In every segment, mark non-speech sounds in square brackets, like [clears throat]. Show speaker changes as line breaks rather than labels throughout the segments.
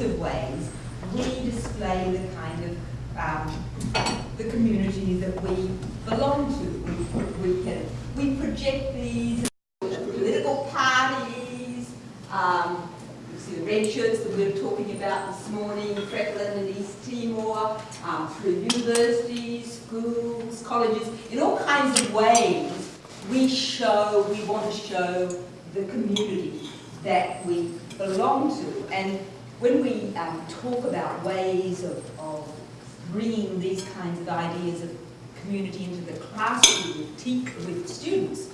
of ways we display the kind of um, the community that we belong to. We, we can we project these political parties. Um, you see the red shirts that we were talking about this morning, Freckland and East Timor, um, through universities, schools, colleges, in all kinds of ways we show, we want to show the community that we belong to. And when we um, talk about ways of, of bringing these kinds of ideas of community into the classroom with, with students,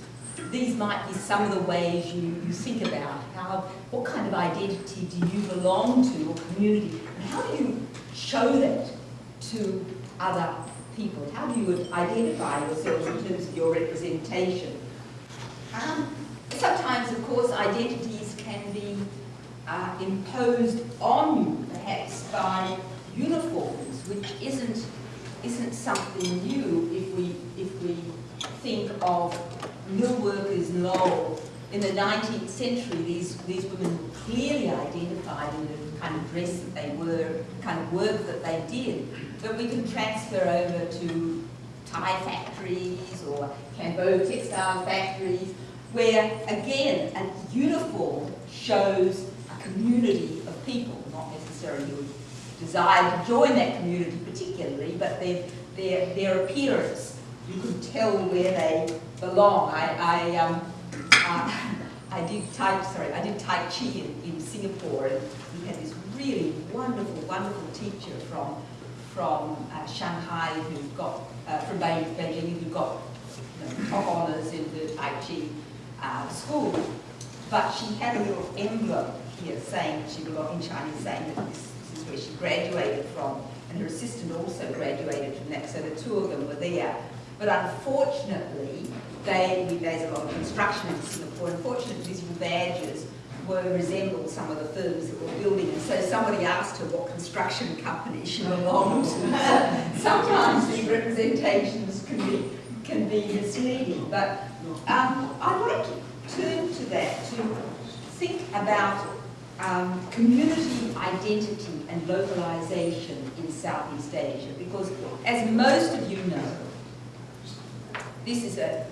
these might be some of the ways you, you think about how, what kind of identity do you belong to or community, and how do you show that to other people? How do you identify yourselves in terms of your representation? Um, sometimes, of course, identities can be uh, imposed on you, perhaps by uniforms, which isn't isn't something new if we if we think of mill workers Lowell in the 19th century. These these women were clearly identified in the kind of dress that they were, kind of work that they did. But we can transfer over to Thai factories or Cambo textile factories, where again a uniform shows community of people, not necessarily desire to join that community particularly, but their, their, their appearance. You could tell where they belong. I, I, um, uh, I did Tai, sorry, I did Tai Chi in, in Singapore, and we had this really wonderful, wonderful teacher from from uh, Shanghai who got uh, from Beijing who got you know, top honours in the Tai Chi uh, school, but she had a little envelope here saying she belonged in Chinese saying that this, this is where she graduated from, and her assistant also graduated from that, so the two of them were there. But unfortunately, they, there's a lot of construction in Singapore, unfortunately these badges were resembled some of the firms that were building and so somebody asked her what construction company she belonged to. [laughs] Sometimes these representations can be, can be misleading, but um, I'd like to turn to that, to think about um, community identity and localization in Southeast Asia, because as most of you know, this is a,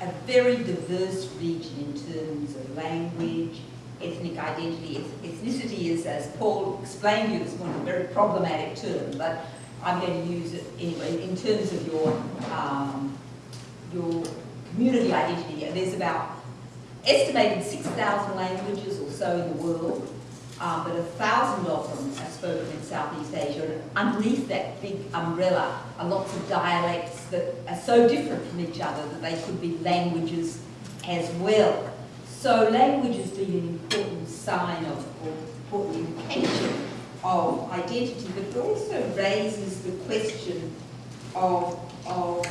a very diverse region in terms of language, ethnic identity. Ethnicity is, as Paul explained to you this morning, a very problematic term, but I'm going to use it anyway in terms of your, um, your community identity. There's about estimated 6,000 languages or so in the world, um, but a thousand of them are spoken in Southeast Asia. And underneath that big umbrella are lots of dialects that are so different from each other that they could be languages as well. So language has been an important sign of, or important indication of identity, but it also raises the question of, of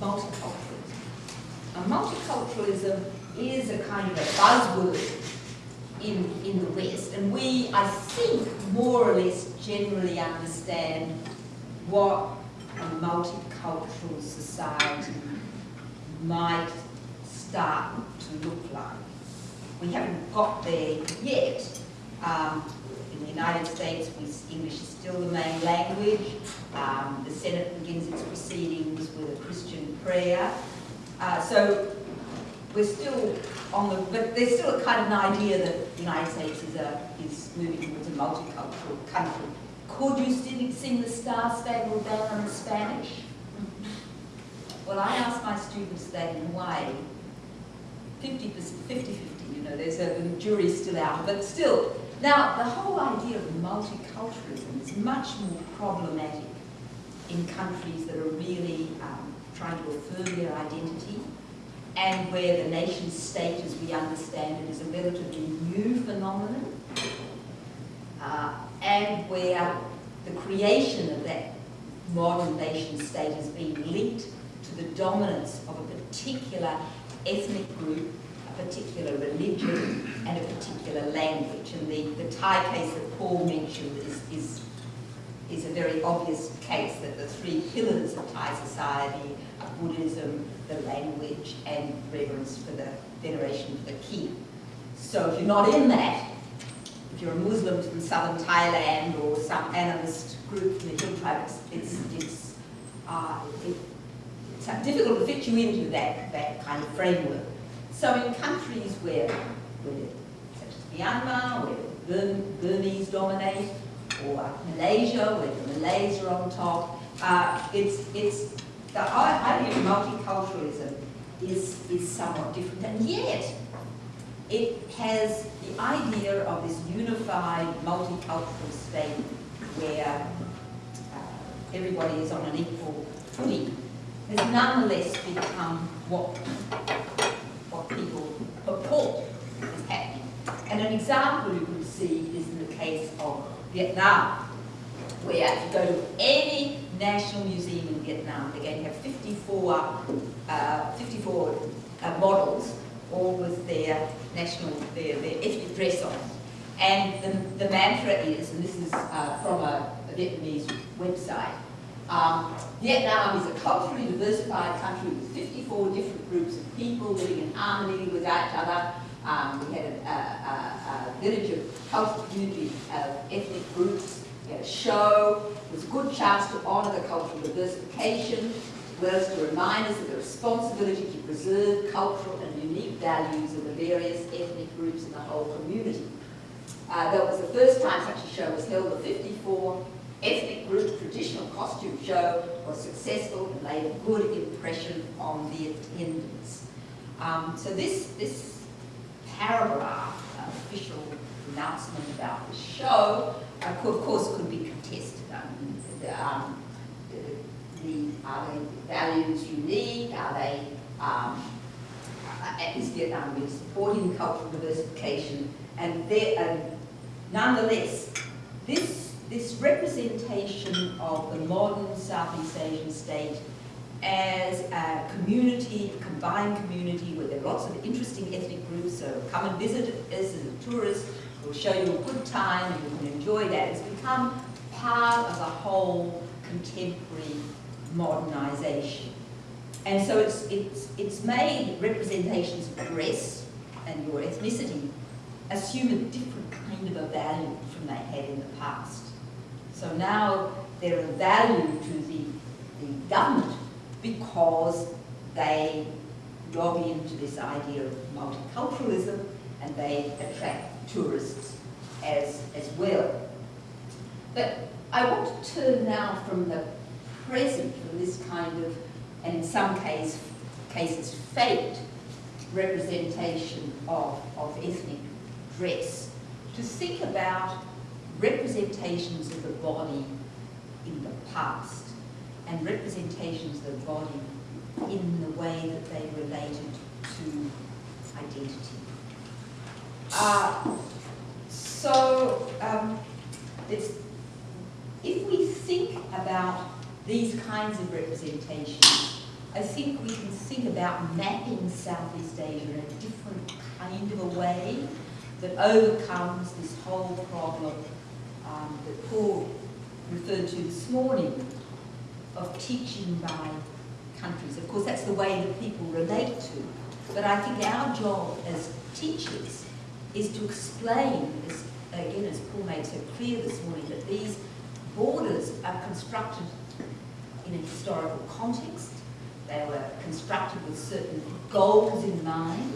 um. Multiculturalism is a kind of a buzzword in, in the West, and we, I think, more or less generally understand what a multicultural society might start to look like. We haven't got there yet. Um, in the United States, English is still the main language. Um, the Senate begins its proceedings with a Christian prayer. Uh, so we're still on the, but there's still a kind of an idea that the United States is, a, is moving towards a multicultural country. Could you still sing the Star Spangled Banner in Spanish? Well, I ask my students that in Hawaii, 50 50 you know, there's a, the jury's still out, but still. Now, the whole idea of multiculturalism is much more problematic in countries that are really um, trying to affirm their identity and where the nation state as we understand it is a relatively new phenomenon uh, and where the creation of that modern nation state has been linked to the dominance of a particular ethnic group, a particular religion, and a particular language. And the, the Thai case that Paul mentioned is, is, is a very obvious case that the three pillars of Thai society Buddhism, the language, and reverence for the veneration for the king. So if you're not in that, if you're a Muslim from southern Thailand or some animist group from the hill tribe, it's, it's, uh, it, it's difficult to fit you into that, that kind of framework. So in countries where, where such as Myanmar, where Burmese dominate, or Malaysia, where the Malays are on top, uh, it's, it's, the idea of multiculturalism is, is somewhat different, and yet it has the idea of this unified multicultural state where uh, everybody is on an equal footing has nonetheless become what, what people purport is happening. And an example you can see is in the case of Vietnam, where if you go to any national museum in Vietnam, to have 54, uh, 54 uh, models, all with their national, their, their ethnic dress on. And the, the mantra is, and this is uh, from a, a Vietnamese website, um, Vietnam is a culturally diversified country with 54 different groups of people living in harmony with each other. Um, we had a, a, a, a, village of cultural community of ethnic groups. A show. Was a good chance to honour the cultural diversification, as to remind us of the responsibility to preserve cultural and unique values of the various ethnic groups in the whole community. Uh, that was the first time such a show was held, the 54 ethnic group traditional costume show was successful and made a good impression on the attendants. Um, so this, this paragraph, uh, official announcement about the show, of course could be contested. Um, the, um, the, the, are the values unique? Are they, um, uh, is Vietnam really supporting cultural diversification? And, there, and nonetheless, this this representation of the modern Southeast Asian state as a community, a combined community where there are lots of interesting ethnic groups, so come and visit us as a tourist, show you a good time and you can enjoy that. It's become part of a whole contemporary modernization. And so it's, it's, it's made representations of dress and your ethnicity assume a different kind of a value from they had in the past. So now they're a value to the, the government because they lobby into this idea of multiculturalism and they attract tourists as, as well. But I want to turn now from the present, from this kind of, and in some case, cases faked, representation of, of ethnic dress, to think about representations of the body in the past and representations of the body in the way that they related to identity. Uh, so um, if we think about these kinds of representations, I think we can think about mapping Southeast Asia in a different kind of a way that overcomes this whole problem um, that Paul referred to this morning of teaching by countries. Of course, that's the way that people relate to. But I think our job as teachers is to explain, as, again, as Paul made so clear this morning, that these borders are constructed in a historical context. They were constructed with certain goals in mind,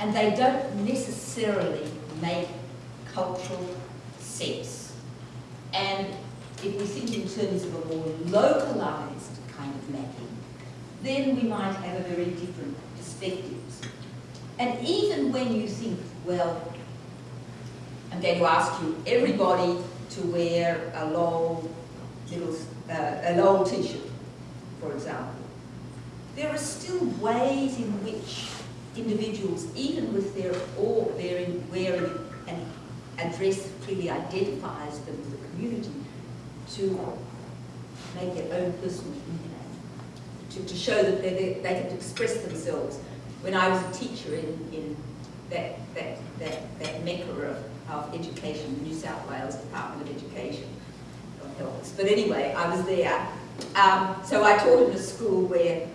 and they don't necessarily make cultural sense. And if we think in terms of a more localized kind of mapping, then we might have a very different perspectives. And even when you think, well, I'm going to ask you everybody to wear a long little uh, a long t-shirt, for example, there are still ways in which individuals, even with their or their wearing an address clearly identifies them as a community to make their own personal you to, to show that they, they can express themselves. When I was a teacher in, in that, that, that, that mecca of, of education, the New South Wales Department of Education, but anyway, I was there. Um, so I taught in a school where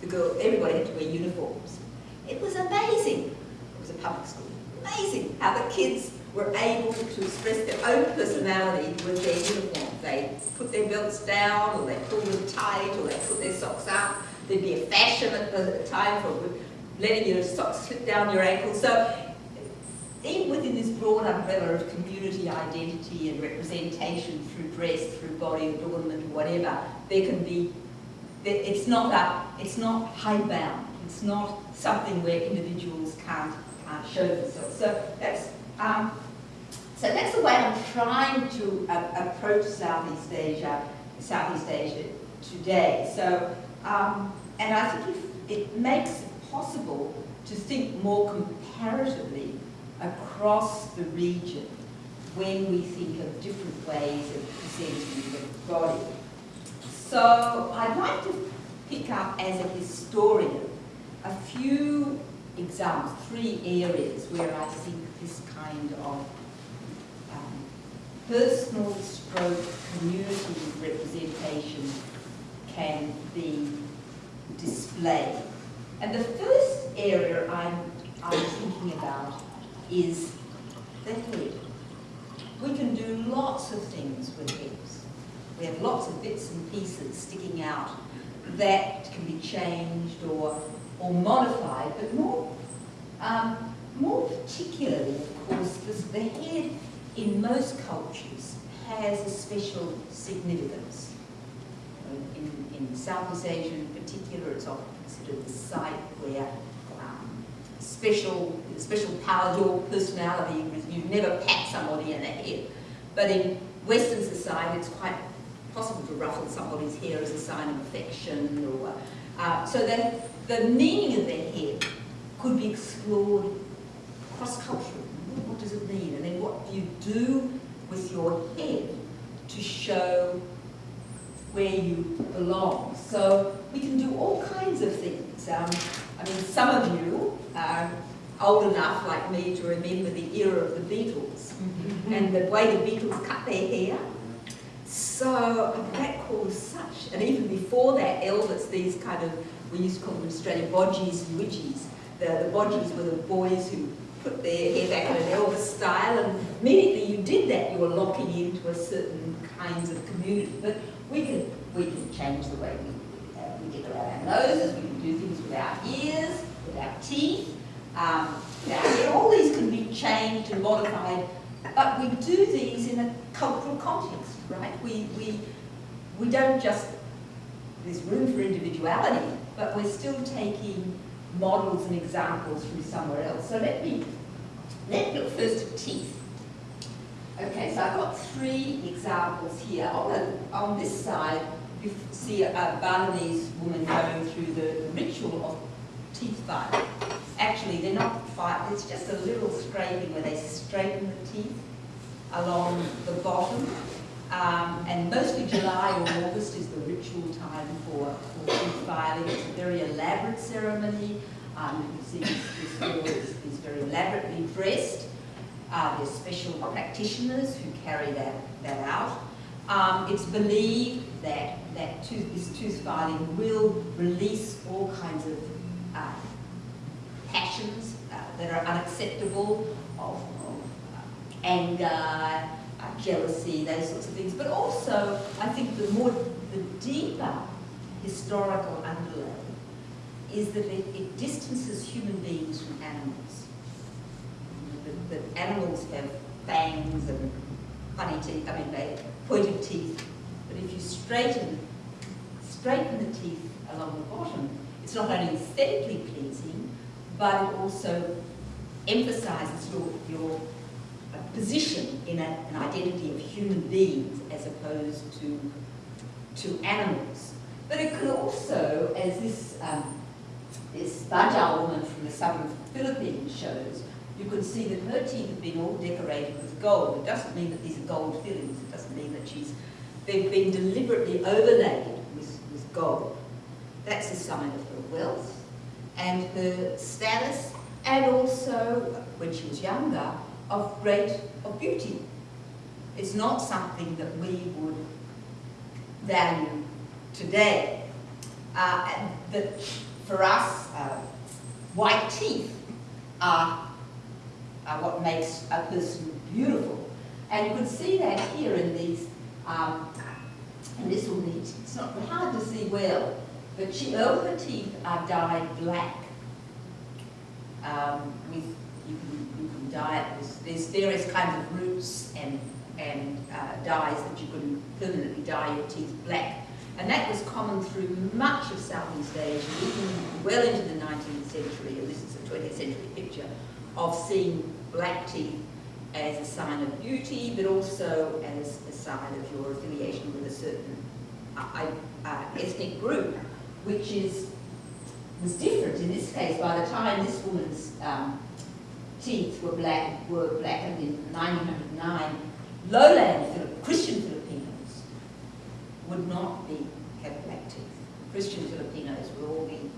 the girl, everybody had to wear uniforms. It was amazing. It was a public school. Amazing how the kids were able to express their own personality with their uniform. They put their belts down, or they pulled them tight, or they put their socks up. There'd be a fashion at the time for letting your socks slip down your ankles. So even within this broad umbrella of community identity and representation through dress, through body adornment, or whatever, there can be, it's not, a, it's not hidebound. It's not something where individuals can't, show themselves. So that's, um, so that's the way I'm trying to uh, approach Southeast Asia, Southeast Asia today. So, um, and I think it makes possible to think more comparatively across the region when we think of different ways of presenting the body. So I'd like to pick up as a historian a few examples, three areas where I think this kind of um, personal stroke community representation can be displayed. And the first area I'm, I'm thinking about is the head. We can do lots of things with heads. We have lots of bits and pieces sticking out that can be changed or, or modified, but more, um, more particularly, of course, because the head in most cultures has a special significance. In, in Southeast Asia in particular, it's often considered the site where special, special power, your personality, you never pat somebody in the head. But in Western society, it's quite possible to ruffle somebody's hair as a sign of affection. Or, uh, so that the meaning of their head could be explored cross-culturally. What does it mean? And then what do you do with your head to show where you belong? So we can do all kinds of things. Um, I mean, some of you are old enough, like me, to remember the era of the Beatles mm -hmm. and the way the Beatles cut their hair. So that caused such, and even before that, Elvis, these kind of, we used to call them in Australia, bodgies and widgies. The, the bodgies were the boys who put their hair back in an Elvis style, and immediately you did that, you were locking into a certain kinds of community. But we can, we can change the way we around our noses, we can do things without ears, without teeth, um, our All these can be changed and modified, but we do these in a cultural context, right? We, we, we don't just, there's room for individuality, but we're still taking models and examples from somewhere else. So let me, let me look first at teeth. Okay, so I've got three examples here. On, the, on this side, you see a, Balinese woman going through the ritual of teeth filing. Actually, they're not filing, it's just a little scraping where they straighten the teeth along the bottom. Um, and mostly July or August is the ritual time for, for teeth filing. It's a very elaborate ceremony. Um, you can see this, girl is, is very elaborately dressed. Uh, there's special practitioners who carry that, that out. Um, it's believed that, that tooth, this tooth filing will release all kinds of uh, passions uh, that are unacceptable, of, of uh, anger, uh, jealousy, those sorts of things. But also, I think the more, the deeper historical underlay is that it, it distances human beings from animals. That, animals have fangs and funny teeth, I mean, they pointed teeth. But if you straighten, straighten the teeth along the bottom, it's not only aesthetically pleasing, but it also emphasizes your, your uh, position in a, an identity of human beings as opposed to, to animals. But it could also, as this, um, this Bajau woman from the southern Philippines shows, you can see that her teeth have been all decorated with gold. It doesn't mean that these are gold fillings. Doesn't that she's, they've been deliberately overlaid with, with gold. That's a sign of her wealth and her status, and also, when she was younger, of great of beauty. It's not something that we would value today. Uh, for us, uh, white teeth are, are what makes a person beautiful. And you could see that here in these, um, and this will need, it's not hard to see well, but she, all her teeth are dyed black. Um, with, you can, you can dye it, there's, there's various kinds of roots and, and uh, dyes that you can permanently dye your teeth black. And that was common through much of Southeast Asia, even well into the 19th century, and this is a 20th century picture, of seeing black teeth as a sign of beauty, but also as a sign of your affiliation with a certain uh, uh, ethnic group, which is was different in this case. By the time this woman's um, teeth were black, were blackened in 1909, lowland Christian Filipinos would not be have black teeth. Christian Filipinos would all be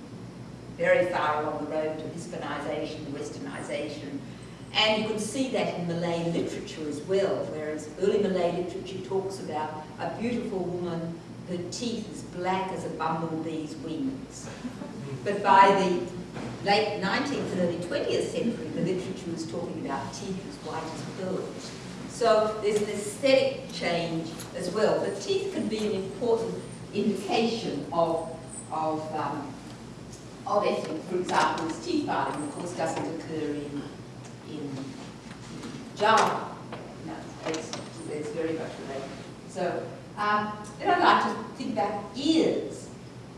very far along the road to Hispanization, Westernization, and you can see that in Malay literature as well, whereas early Malay literature talks about a beautiful woman, her teeth as black as a bumblebee's wings. But by the late 19th and early 20th century, the literature was talking about teeth as white as pearls. So there's an aesthetic change as well. But teeth can be an important indication of, of, um, of ethnic. For example, teeth filing, of course, doesn't occur in, in Java. No, it's, it's very much related. So um, then I'd like to think about ears.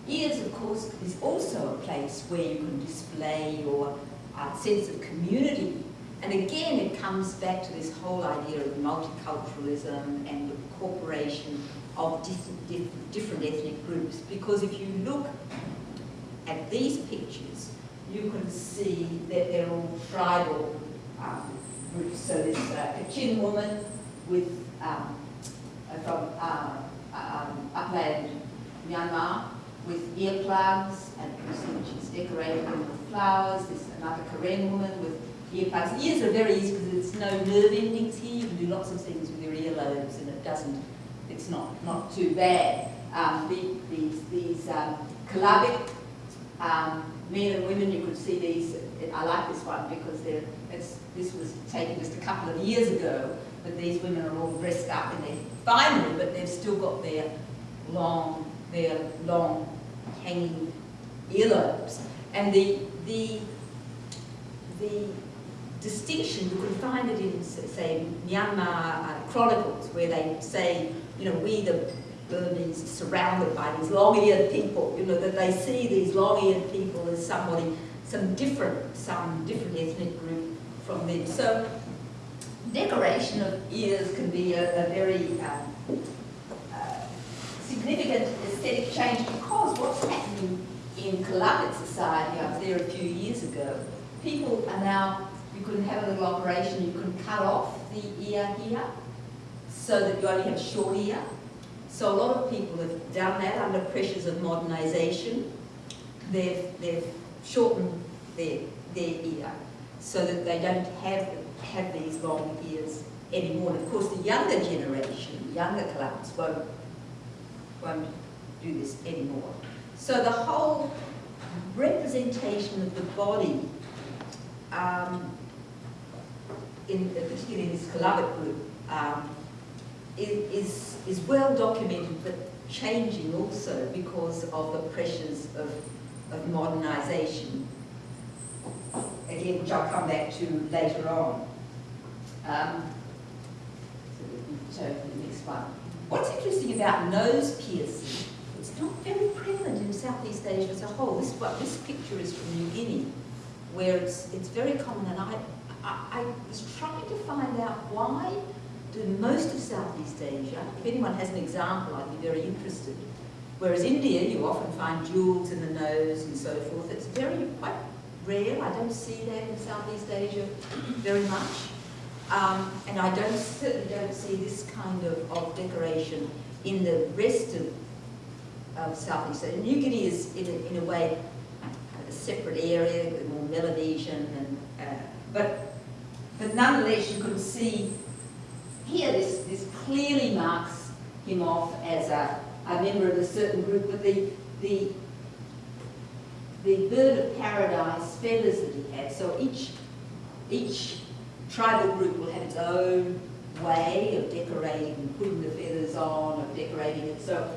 Ears, of course, is also a place where you can display your uh, sense of community. And again, it comes back to this whole idea of multiculturalism and the incorporation of different, different ethnic groups. Because if you look at these pictures, you can see that they're all tribal um. So this uh, Kachin woman with um, uh, from uh, um, upland Myanmar with earplugs, and she's decorated with flowers. There's another Karen woman with earplugs. Ears are very easy because there's no nerve endings here. You can do lots of things with your earlobes and it doesn't, it's not, not too bad. Um, the, these these um, um, men and women, you could see these, I like this one because they're, it's, this was taken just a couple of years ago, but these women are all dressed up in their finery, but they've still got their long, their long hanging earlobes. And the, the, the distinction, you can find it in, say, Myanmar uh, chronicles, where they say, you know, we the Burmese surrounded by these long-eared people, you know, that they see these long-eared people as somebody, some different, some different ethnic group from them. So decoration of ears can be a, a very um, uh, significant aesthetic change because what's happening in Kelabit society, I was there a few years ago, people are now, you can have a little operation, you can cut off the ear here so that you only have short ear so a lot of people have done that under pressures of modernisation. They've, they've shortened their, their ear so that they don't have, have these long ears anymore. And of course, the younger generation, younger clubs, won't, won't do this anymore. So the whole representation of the body, um, in, particularly in this Kelabit group, um, is, is well documented but changing also because of the pressures of, of modernisation, again, which I'll come back to later on. Um, so the next one. What's interesting about nose piercing, it's not very prevalent in Southeast Asia as a whole. This, what, this picture is from New Guinea, where it's, it's very common, and I, I, I was trying to find out why in most of Southeast Asia, if anyone has an example, I'd be very interested. Whereas India, you often find jewels in the nose and so forth. It's very, quite rare. I don't see that in Southeast Asia very much. Um, and I don't, certainly don't see this kind of, of decoration in the rest of, of Southeast Asia. New Guinea is, in a, in a way, a separate area, more Melanesian, and, uh, but, but nonetheless you can see here this, this clearly marks him off as a, a member of a certain group, but the, the, the bird of paradise feathers that he had, so each, each tribal group will have its own way of decorating, and putting the feathers on, of decorating it. So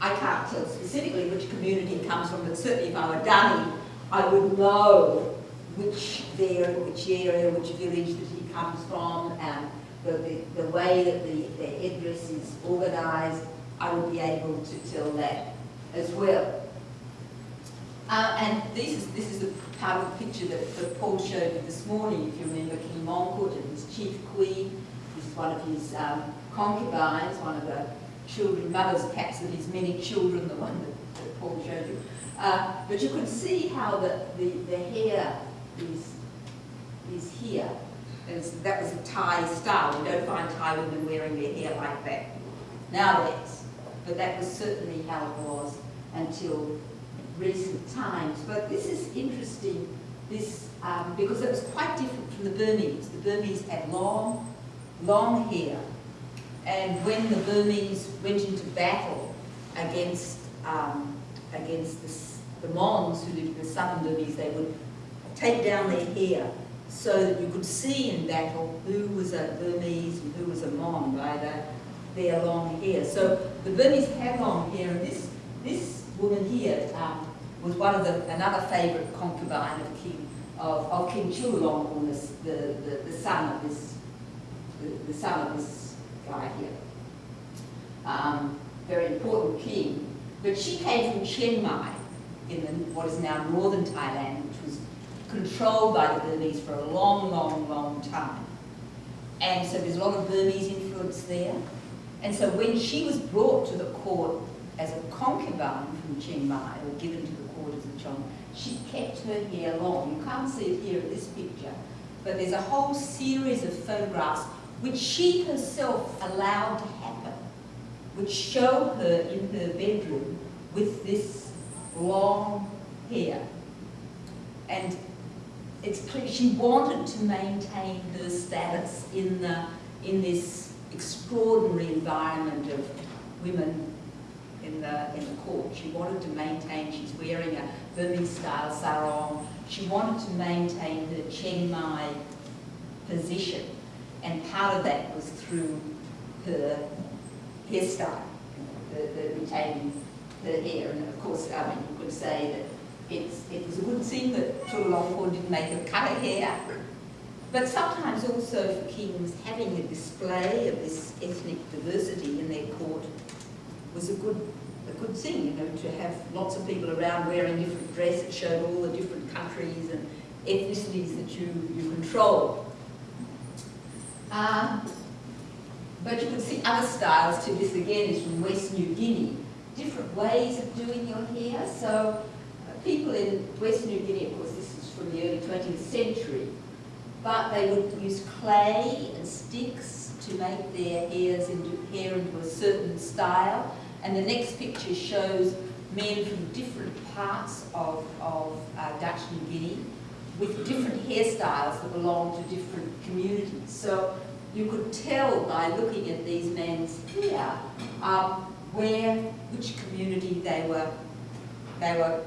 I can't tell specifically which community it comes from, but certainly if I were Dani, I would know which there, which area, which village that he comes from, and the, the, the way that the, the headdress is organised, I would be able to tell that as well. Uh, and this is, this is the part of the picture that, that Paul showed you this morning, if you remember King Mongkut and his chief queen. This is one of his um, concubines, one of the children, mothers perhaps of his many children, the one that, that Paul showed you. Uh, but you can see how the, the, the hair is, is here. And that was a Thai style. You don't find Thai women wearing their hair like that nowadays. But that was certainly how it was until recent times. But this is interesting, this um, because it was quite different from the Burmese. The Burmese had long, long hair. And when the Burmese went into battle against, um, against the, the Mons who lived in the southern Burmese, they would take down their hair so that you could see in battle who was a Burmese and who was a Mon by the, their long hair. So the Burmese had long hair, and this, this woman here um, was one of the, another favourite concubine of King, of, of King Chulalongkorn, the, the, the son of this, the, the son of this guy here. Um, very important king. But she came from Chiang Mai, in the, what is now northern Thailand, which was controlled by the Burmese for a long, long, long time. And so there's a lot of Burmese influence there. And so when she was brought to the court as a concubine from Chiang Mai, or given to the court as a chong, she kept her hair long. You can't see it here in this picture, but there's a whole series of photographs which she herself allowed to happen, which show her in her bedroom with this long hair. And it's clear she wanted to maintain her status in, the, in this extraordinary environment of women in the, in the court. She wanted to maintain, she's wearing a Burmese-style sarong. She wanted to maintain her Chiang Mai position. And part of that was through her hairstyle, the, the retaining her hair. And of course, I mean, you could say that it's, it was a good thing that Chulalongkorn didn't make her cut her hair. But sometimes also for kings, having a display of this ethnic diversity in their court was a good, good thing, you know, to have lots of people around wearing different dress. It showed all the different countries and ethnicities that you, you control. Uh, but you can see other styles too. This again is from West New Guinea. Different ways of doing your hair. So people in West New Guinea, of course, this is from the early 20th century, but they would use clay and sticks to make their hairs into, hair into a certain style. And the next picture shows men from different parts of, of uh, Dutch New Guinea with different hairstyles that belong to different communities. So you could tell by looking at these men's hair um, where, which community they were, they were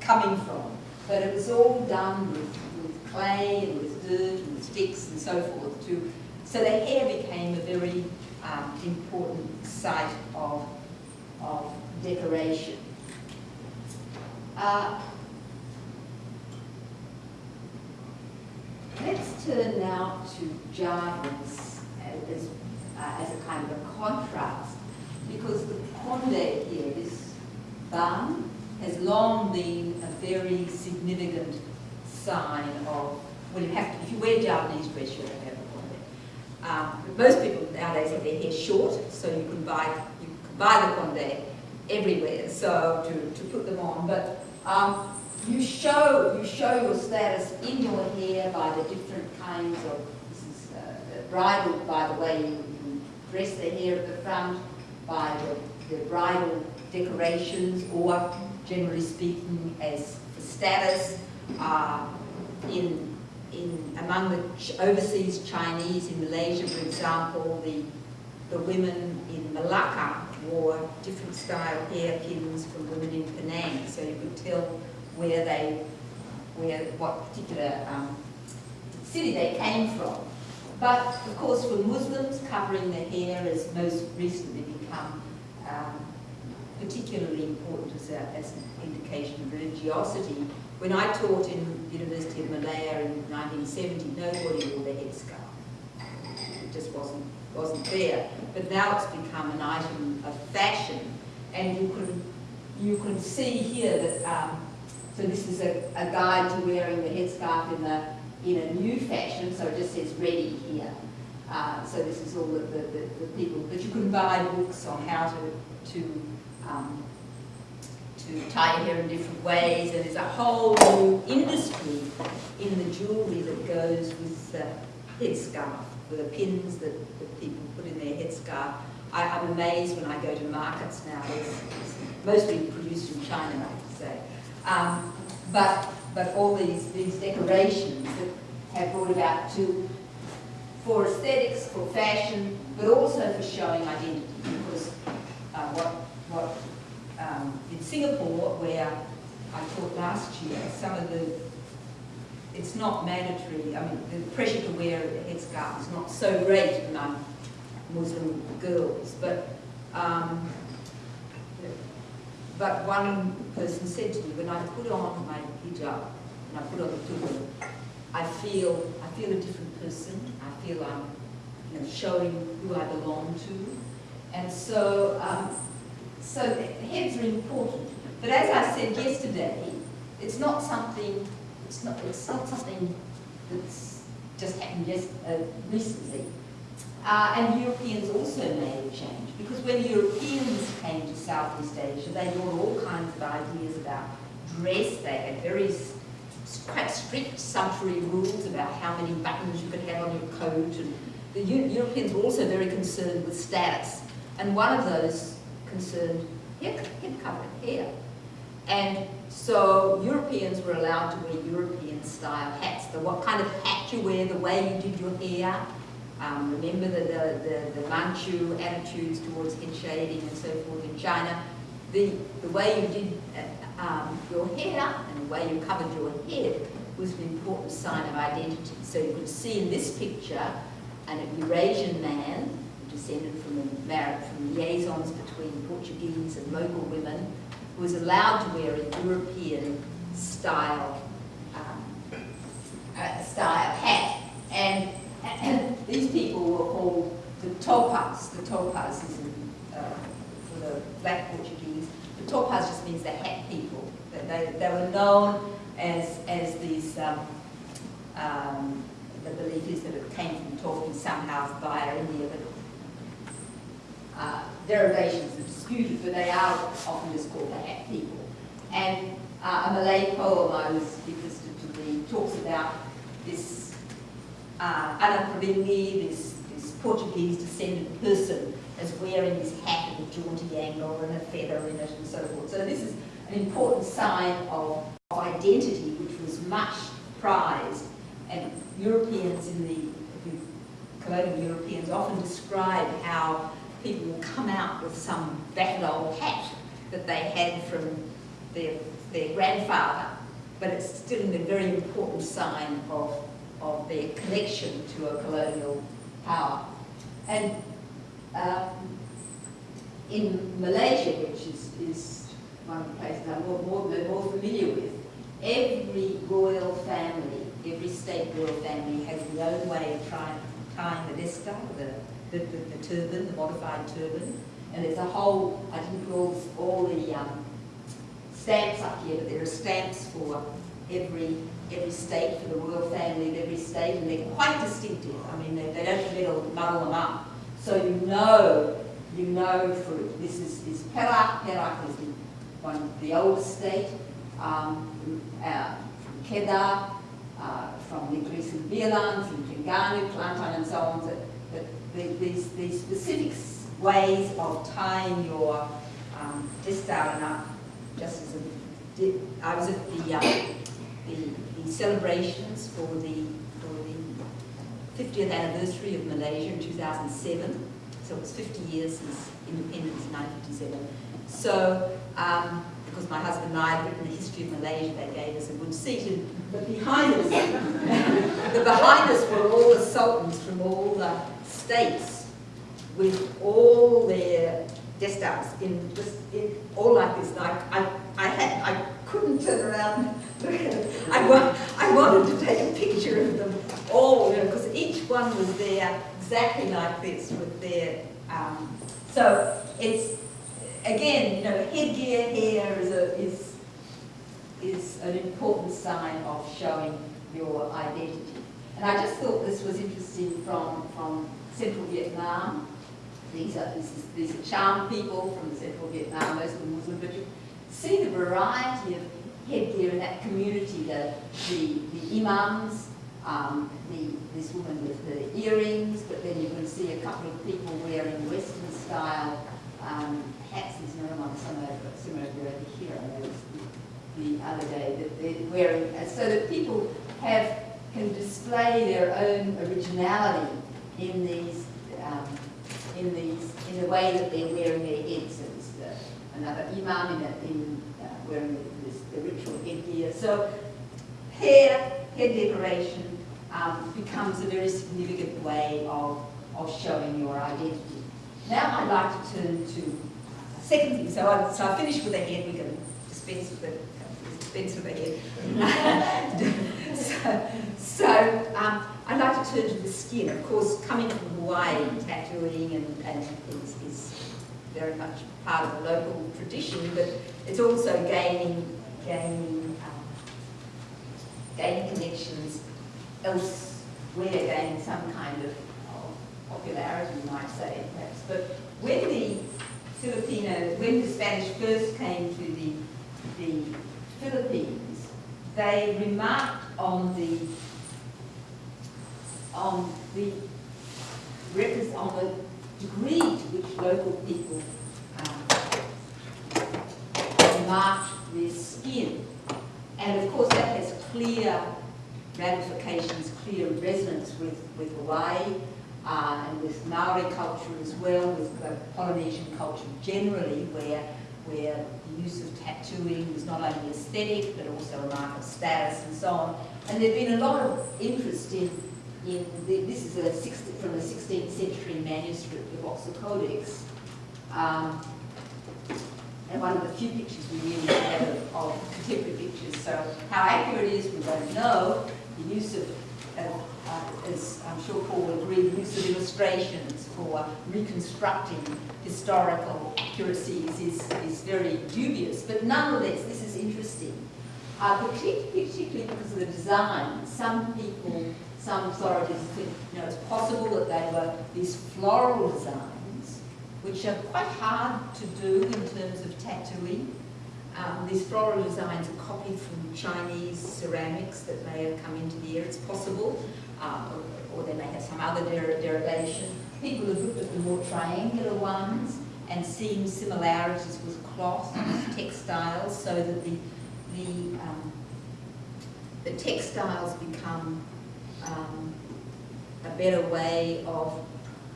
coming from. But it was all done with, with clay and with dirt and sticks and so forth. To, so the hair became a very um, important site of, of decoration. Uh, let's turn now to jardins as, uh, as a kind of a contrast because the Conde here, this barn, has long been a very significant sign of, well you have to, if you wear Javanese dress you have to have a conde. Um, most people nowadays have their hair short, so you can buy, buy the conde everywhere, so to, to put them on. But um, you show you show your status in your hair by the different kinds of this is uh, bridal by the way you, you dress the hair at the front, by the, the bridal decorations, or generally speaking, as status uh, in, in among the overseas Chinese in Malaysia, for example, the, the women in Malacca wore different style hairpins from women in Penang, so you could tell where they, where what particular um, city they came from. but of course for Muslims, covering the hair has most recently become um, particularly important as, a, as an indication of religiosity. When I taught in the University of Malaya in 1970, nobody wore the headscarf. It just wasn't, wasn't there. But now it's become an item of fashion. And you can, you can see here that, um, so this is a, a guide to wearing the headscarf in, the, in a new fashion, so it just says ready here. Uh, so this is all the, the, the, people, but you can buy books on how to, to um, to tie your hair in different ways, and there's a whole new industry in the jewellery that goes with the headscarf, with the pins that, put in their headscarf. I, am amazed when I go to markets now, it's, mostly produced in China, I have say. Um, but, but all these, these decorations that have brought about to, for aesthetics, for fashion, but also for showing identity, because uh, what, what um, in Singapore, where I taught last year, some of the, it's not mandatory, I mean, the pressure to wear a headscarf is not so great Muslim girls, but um, but one person said to me, when I put on my hijab, and I put on the turban, I feel, I feel a different person. I feel I'm you know, showing who I belong to. And so um, so heads are important. But as I said yesterday, it's not something, it's not, it's not something that's just happened just uh, recently. Uh, and Europeans also made a change because when Europeans came to Southeast Asia, they brought all kinds of ideas about dress. They had very quite strict sumptuary rules about how many buttons you could have on your coat. And the Europeans were also very concerned with status. And one of those concerned hair, hair covering, hair. And so Europeans were allowed to wear European style hats. The what kind of hat you wear, the way you did your hair. Um, remember the, the, the, the, Manchu attitudes towards head shading and so forth in China. The, the way you did uh, um, your hair and the way you covered your head was an important sign of identity. So you could see in this picture an Eurasian man descended from, a, from liaisons between Portuguese and local women, who was allowed to wear a European style um, uh, style hat. And, and, [clears throat] these people were called the topas. The topas is in, uh, for the black Portuguese. The topas just means the hat people. They, they were known as, as these um, um, the belief is that it came from talking somehow via India, but uh, derivations are disputed, but they are often just called the hat people. And uh, a Malay poem I was interested to read talks about this uh, Anaparingi, this, this Portuguese descended person, is wearing his hat at a jaunty angle and a feather in it and so forth. So this is an important sign of, of identity which was much prized and Europeans in the, the colonial Europeans often describe how people will come out with some battered old hat that they had from their, their grandfather, but it's still a very important sign of, of their connection to a colonial power. And um, in Malaysia, which is, is one of the places I'm more, more, more familiar with, every royal family, every state royal family has their own way of trying, tying the destar, the the, the, the turban, the modified turban. And there's a whole, I didn't put all, all the um, stamps up here, but there are stamps for every every state, for the royal family of every state, and they're quite distinctive. I mean, they, they don't really muddle them up. So you know, you know for this is, is Perak. Perak is the, one the oldest state. Um, uh, from Kedah, uh, from Negeri Sembilan, from Terengganu, Kelantan, and so on. So the, these, these specific ways of tying your um, out and up, just as I was at the, uh, the, celebrations for the, for the 50th anniversary of Malaysia in 2007. So it was 50 years since independence in 1957. So, um, because my husband and I had written the history of Malaysia, they gave us a good seat. And but behind us, [laughs] the behind us were all the sultans from all the states with all their destars in in, all like this. Like I, I had, I couldn't turn around. [laughs] I, wa I wanted to take a picture of them all, you know, because each one was there exactly like this with their. Um, so it's again, you know, headgear hair is a is is an important sign of showing your identity. And I just thought this was interesting from from central Vietnam. These are these are Cham people from central Vietnam, most of them Muslim, but see the variety of headgear in that community. The the, the imams, um, the, this woman with the earrings, but then you can see a couple of people wearing Western style um, hats. There's no one similar, similar over here. I noticed the, the other day that they're wearing, uh, so that people have can display their own originality in these um, in these in the way that they're wearing their heads. The, another imam in, in uh, wearing this, the ritual headgear. So hair, hair decoration um, becomes a very significant way of, of showing your identity. Now I'd like to turn to a second thing. So I, so I finished with the head. We can dispense with the dispense with the head. [laughs] so so um, I'd like to turn to the skin. Of course, coming from Hawaii, tattooing and, and is very much part of the local tradition, but it's also gaining gaining um, gaining connections elsewhere, gaining some kind of, popularity, you might say, perhaps. But when the Filipino, when the Spanish first came to the, the Philippines, they remarked on the on the on the degree to which local people um, their skin. And of course that has clear ramifications, clear resonance with, with Hawaii uh, and with Maori culture as well, with Polynesian culture generally, where, where the use of tattooing was not only aesthetic but also a mark of status and so on. And there's been a lot of interest in, in the, this is a 60, from a 16th century manuscript of Boxer Codex. Um, and one of the few pictures we really have of, of contemporary pictures. So how accurate it is, we don't know the use of, uh, uh, as I'm sure Paul will agree, the use of illustrations for reconstructing historical accuracies is, is very dubious. But nonetheless, this is interesting, uh, particularly because of the design. Some people, some authorities think you know, it's possible that they were these floral designs, which are quite hard to do in terms of tattooing. Um, these floral designs are copied from Chinese ceramics that may have come into the air. It's possible, um, or, or, they may have some other der derivation. People have looked at the more triangular ones and seen similarities with cloth, textiles, so that the the um, the textiles become um, a better way of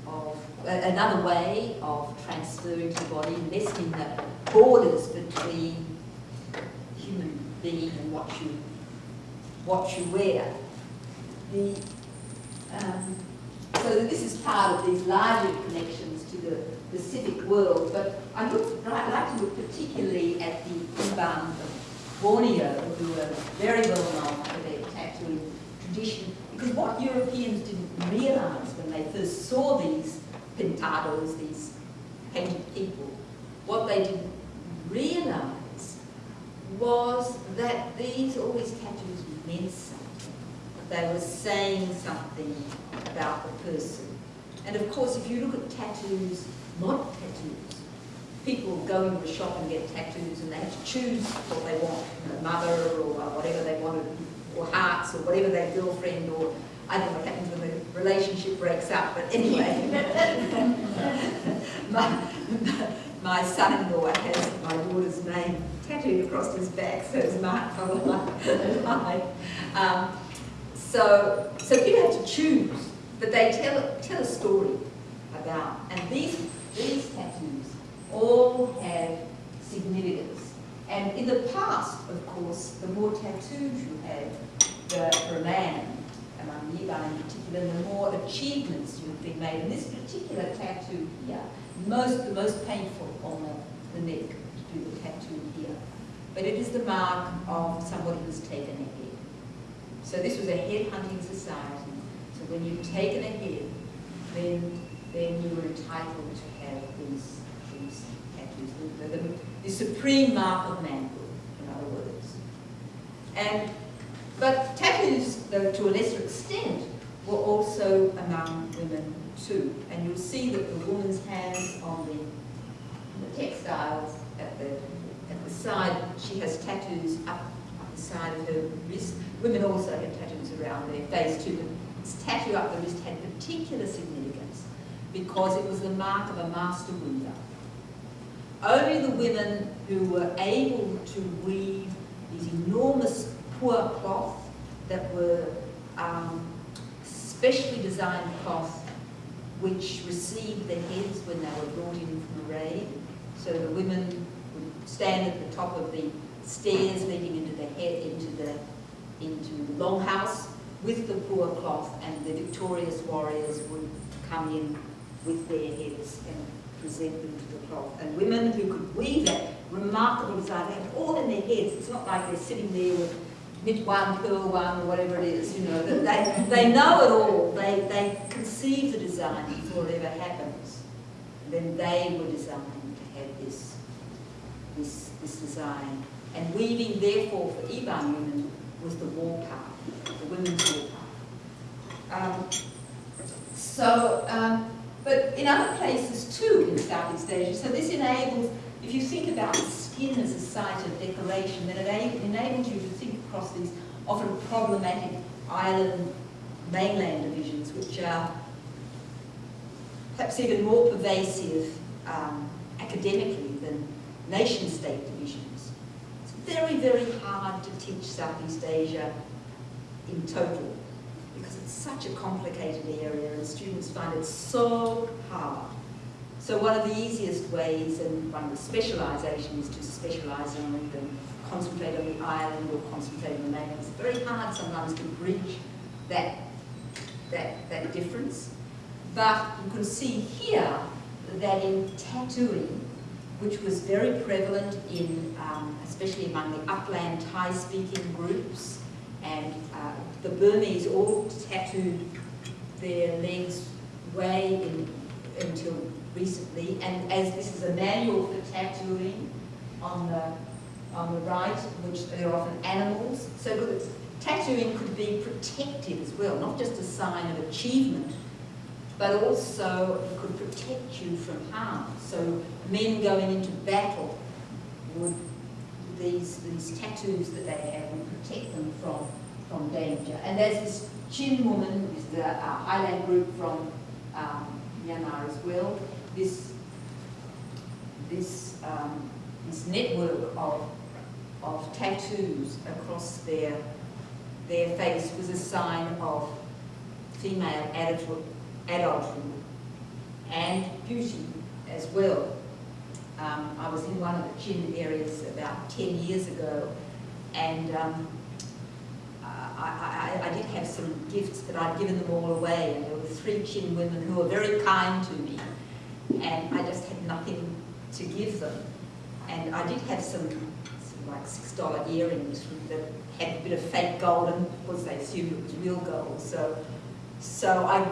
of another way of transferring to the body, lessening the borders between human being and what you what you wear. The, um, so this is part of these larger connections to the, the civic world, but I I'd like to look particularly at the Iban of Borneo, who are very well known for their tattooing tradition, because what Europeans didn't realise when they first saw these pintados, these painted people, what they didn't realise was that these, all these tattoos meant something. They were saying something about the person. And of course, if you look at tattoos, modern tattoos, people go into a shop and get tattoos and they have to choose what they want, know, mother or whatever they wanted, or hearts or whatever their girlfriend or I don't know what happens when the relationship breaks up, but anyway. [laughs] my, my son-in-law has my daughter's name tattooed across his back, so it's marked for life. Um, so, so people have to choose, but they tell, tell a story about, and these, these tattoos all have significance. And in the past, of course, the more tattoos you had, the, for a man, among Iban in particular, the more achievements you've been made. And this particular tattoo here, most, the most painful on the, the neck, to do the tattoo here. But it is the mark of somebody who's taken a head. So this was a head hunting society. So when you've taken a head, then, then you were entitled to have these, these tattoos. The, the, the supreme mark of manhood, in other words. And, but tattoos, though to a lesser extent, were also among women too. And you'll see that the woman's hands on the, the textiles at the, at the side, she has tattoos up, up the side of her wrist. Women also had tattoos around their face too, this tattoo up the wrist had particular significance because it was the mark of a master weaver. Only the women who were able to weave these enormous pua cloth that were um, specially designed cloth which received the heads when they were brought in from the raid. So the women would stand at the top of the stairs leading into the head, into the into the longhouse with the pua cloth, and the victorious warriors would come in with their heads and present them to the cloth. And women who could weave that remarkable design, they have all in their heads. It's not like they're sitting there with knit one, purl one, or whatever it is, you know, they, they know it all. They, they conceive the design before it ever happens. And then they were designed to have this, this, this design. And weaving, therefore, for Iban women was the war part, the women's war part. Um, so, um, but in other places too in Southeast Asia, so this enables, if you think about skin as a site of decoration, then it enables you to think across these often problematic island mainland divisions, which are perhaps even more pervasive um, academically than nation-state divisions. It's very, very hard to teach Southeast Asia in total such a complicated area and students find it so hard. So one of the easiest ways and one of the specialisations is to specialise on them concentrate on the island or concentrate on the mainland. It's very hard sometimes to bridge that, that, that difference. But you can see here that in tattooing, which was very prevalent in, um, especially among the upland Thai-speaking groups, and uh, the Burmese all tattooed their legs way in, until recently, and as this is a manual for tattooing on the on the right, which they're often animals. So tattooing could be protective as well, not just a sign of achievement, but also could protect you from harm. So men going into battle would, these, these tattoos that they have would protect them from, from danger. And there's this Chin woman, is the uh, Highland group from um, Myanmar as well, this, this, um, this network of of tattoos across their, their face was a sign of female adultery and beauty as well. Um, I was in one of the Chin areas about 10 years ago and um, I, I, I, did have some gifts, but I'd given them all away and there were three Chin women who were very kind to me and I just had nothing to give them. And I did have some like $6 earrings that had a bit of fake gold and of course they assumed it was real gold. So, so I,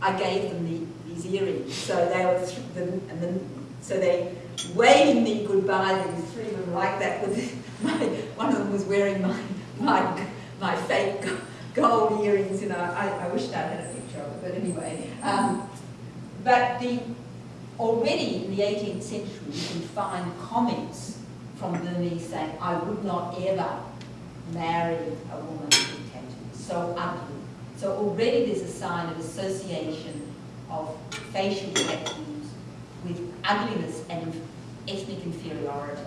I gave them the, these earrings. So they were, them, and then, so they waved me goodbye, these three of them like that. With [laughs] my, one of them was wearing my, my, my fake [laughs] gold earrings, you know, I, I wished I had a picture of it, but anyway. Um, but the, already in the 18th century, you can find comments from Burmese saying, I would not ever marry a woman with tattoos, so ugly. So already there's a sign of association of facial tattoos with ugliness and ethnic inferiority.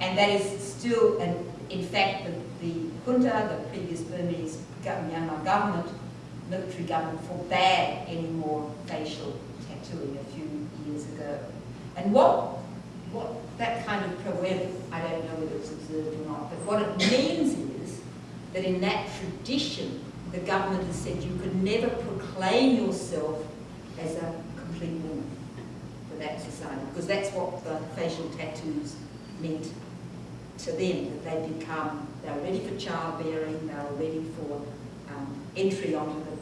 And that is still, and in fact, the, the junta, the previous Burmese Myanmar government, military government, forbade any more facial tattooing a few years ago. And what what that kind of proverb, I don't know whether it's observed or not, but what it means is that in that tradition, the government has said you could never proclaim yourself as a complete woman for that society, because that's what the facial tattoos meant to them, that they become, they're ready for childbearing, they're ready for um, entry onto the,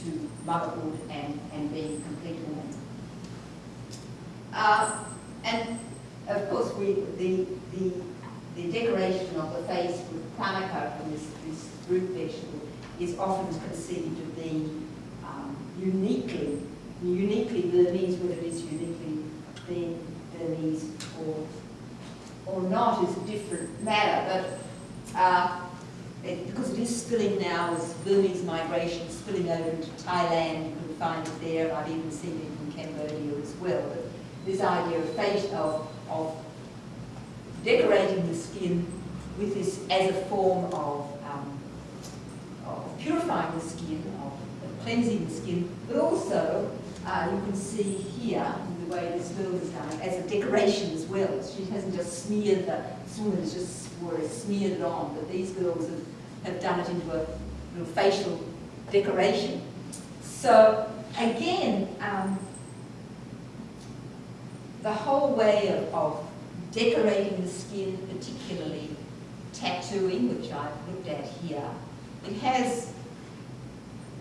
to motherhood and, and being complete woman. Uh, and of course, we, the, the, the decoration of the face with thanaka from this, this root vegetable is often conceived of being um, uniquely, uniquely Burmese, whether it is uniquely Burmese or, or not is a different matter. But uh, it, because it is spilling now, as Burmese migration spilling over into Thailand, you can find it there. I've even seen it in Cambodia as well. But this idea of face of, of decorating the skin with this as a form of, um, of purifying the skin, of, cleansing the skin, but also uh, you can see here the way this girl is done as a decoration as well. She hasn't just smeared the, woman has just smeared it on, but these girls have, have done it into a little facial decoration. So again, um, the whole way of, of decorating the skin, particularly tattooing, which I've looked at here, it has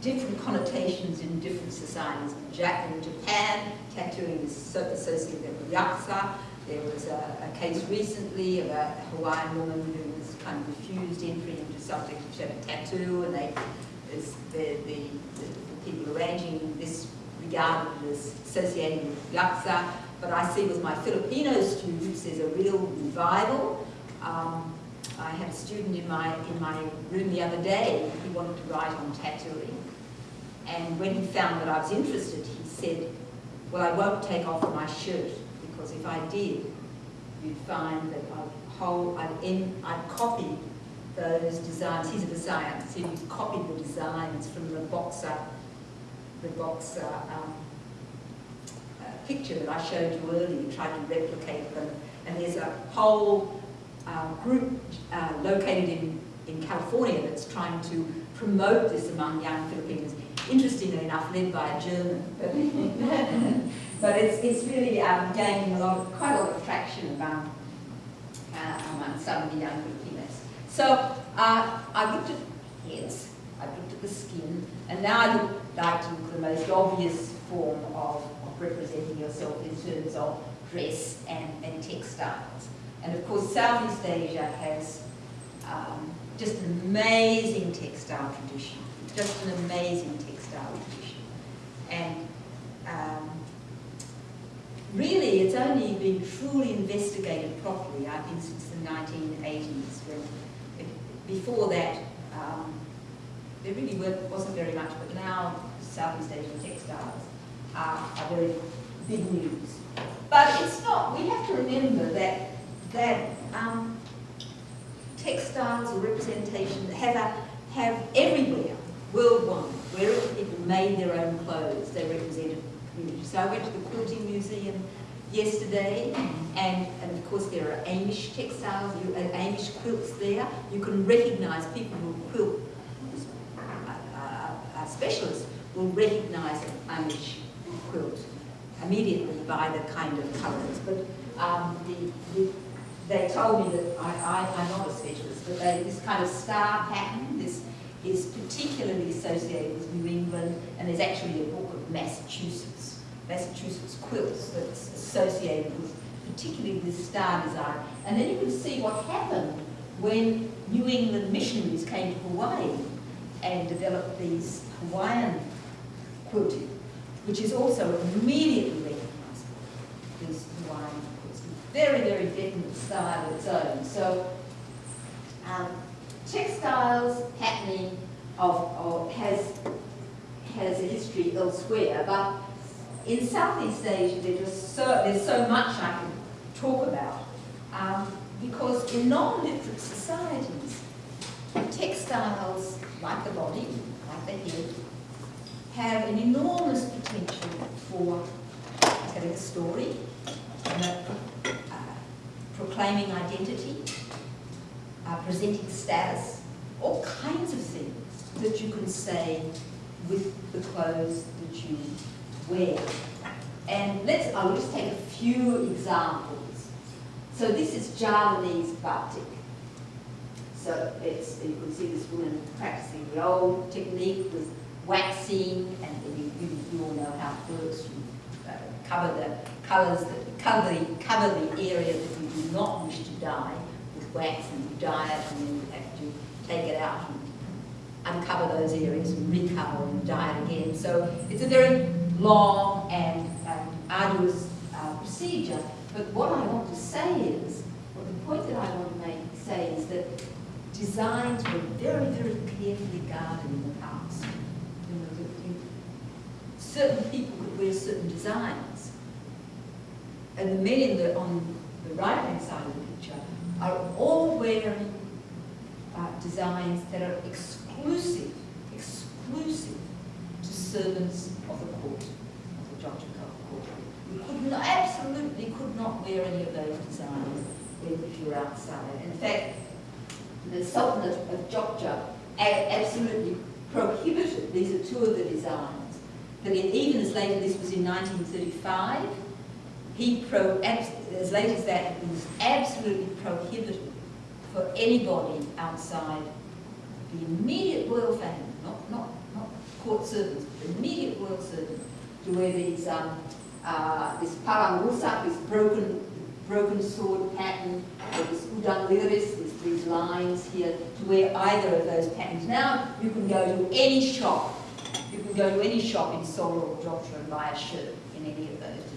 different connotations in different societies. In Japan, tattooing is associated with yakuza. There was a, a, case recently of a Hawaiian woman who was kind of refused entry into subject to a tattoo, and they, the, the, the, people arranging this regarded as associated with yakuza but I see with my Filipino students there's a real revival. Um, I had a student in my, in my room the other day, who wanted to write on tattooing. And when he found that I was interested, he said, well, I won't take off my shirt, because if I did, you'd find that I'd, whole, I'd, I'd copy those designs. He's a designer, so he'd copied the designs from the boxer, the boxer um, picture that I showed you earlier, tried to replicate them. And there's a whole uh, group uh, located in, in California that's trying to promote this among young Filipinos. Interestingly enough, led by a German. [laughs] but it's, it's really um, gaining a lot of, quite a lot of traction among, uh, among some of the young Filipinos. So uh, I looked at heads, I looked at the skin, and now I look like to look at the most obvious form of representing yourself in terms of dress and, and textiles. And of course, Southeast Asia has um, just an amazing textile tradition, just an amazing textile And um, really, it's only been truly investigated properly, I think, since the 1980s, when it, before that, um, there really wasn't very much, but now Southeast Asian textiles are, are very big news. But it's not, we have to remember that, that um, textiles or representation have, a, have everywhere, worldwide, where people made their own clothes, they represented community. So I went to the Quilting Museum yesterday, and, and of course there are Amish textiles, you, uh, Amish quilts there. You can recognise people who quilt, uh, uh, specialists will recognise an Amish quilt immediately by the kind of colours. But um, the, the, they told me that I, I, am not a specialist, but they, this kind of star pattern, this is particularly associated with New England, and there's actually a book of Massachusetts, Massachusetts quilts that's associated with particularly this star design. And then you can see what happened when New England missionaries came to Hawaii and developed these Hawaiian quilting which is also immediately recognisable as Hawaiian course. Very, very definite style of its own. So um, textiles patterning of, of has has a history elsewhere, but in Southeast Asia there's so there's so much I can talk about um, because in non-literate societies, textiles like the body, like the head, have an enormous potential for telling a story, uh, proclaiming identity, uh, presenting status, all kinds of things that you can say with the clothes that you wear. And let's, I'll just take a few examples. So this is Javanese batik. So it's, you can see this woman practicing the old technique with waxing, and you, you, you all know how it works. You uh, cover the colours, cover the, cover the area that you do not wish to dye with wax, it, and then you have to take it out and uncover those areas and recover and dye it again. So it's a very long and um, arduous uh, procedure. But what I want to say is, well, the point that I want to make say is that designs were very, very carefully guarded in the past. You know, certain people could wear certain designs. And the men in the, on the right-hand side of the are all wearing uh, designs that are exclusive, exclusive to servants of the court, of the Jogja court. You could not, absolutely could not wear any of those designs if you were outside. In fact, the Sultanate of Jogja absolutely prohibited, these are two of the designs, but even as late as this was in 1935, he pro, as late as that, it was absolutely prohibited for anybody outside the immediate royal family, not, not, not court servants, but immediate royal servants, to wear these, um, uh, this parang rusak, this broken, broken sword pattern, or this udang liris, this these lines here to wear either of those patterns. Now you can go to any shop, you can go to any shop in Solo or Jogja and buy a shirt in any of those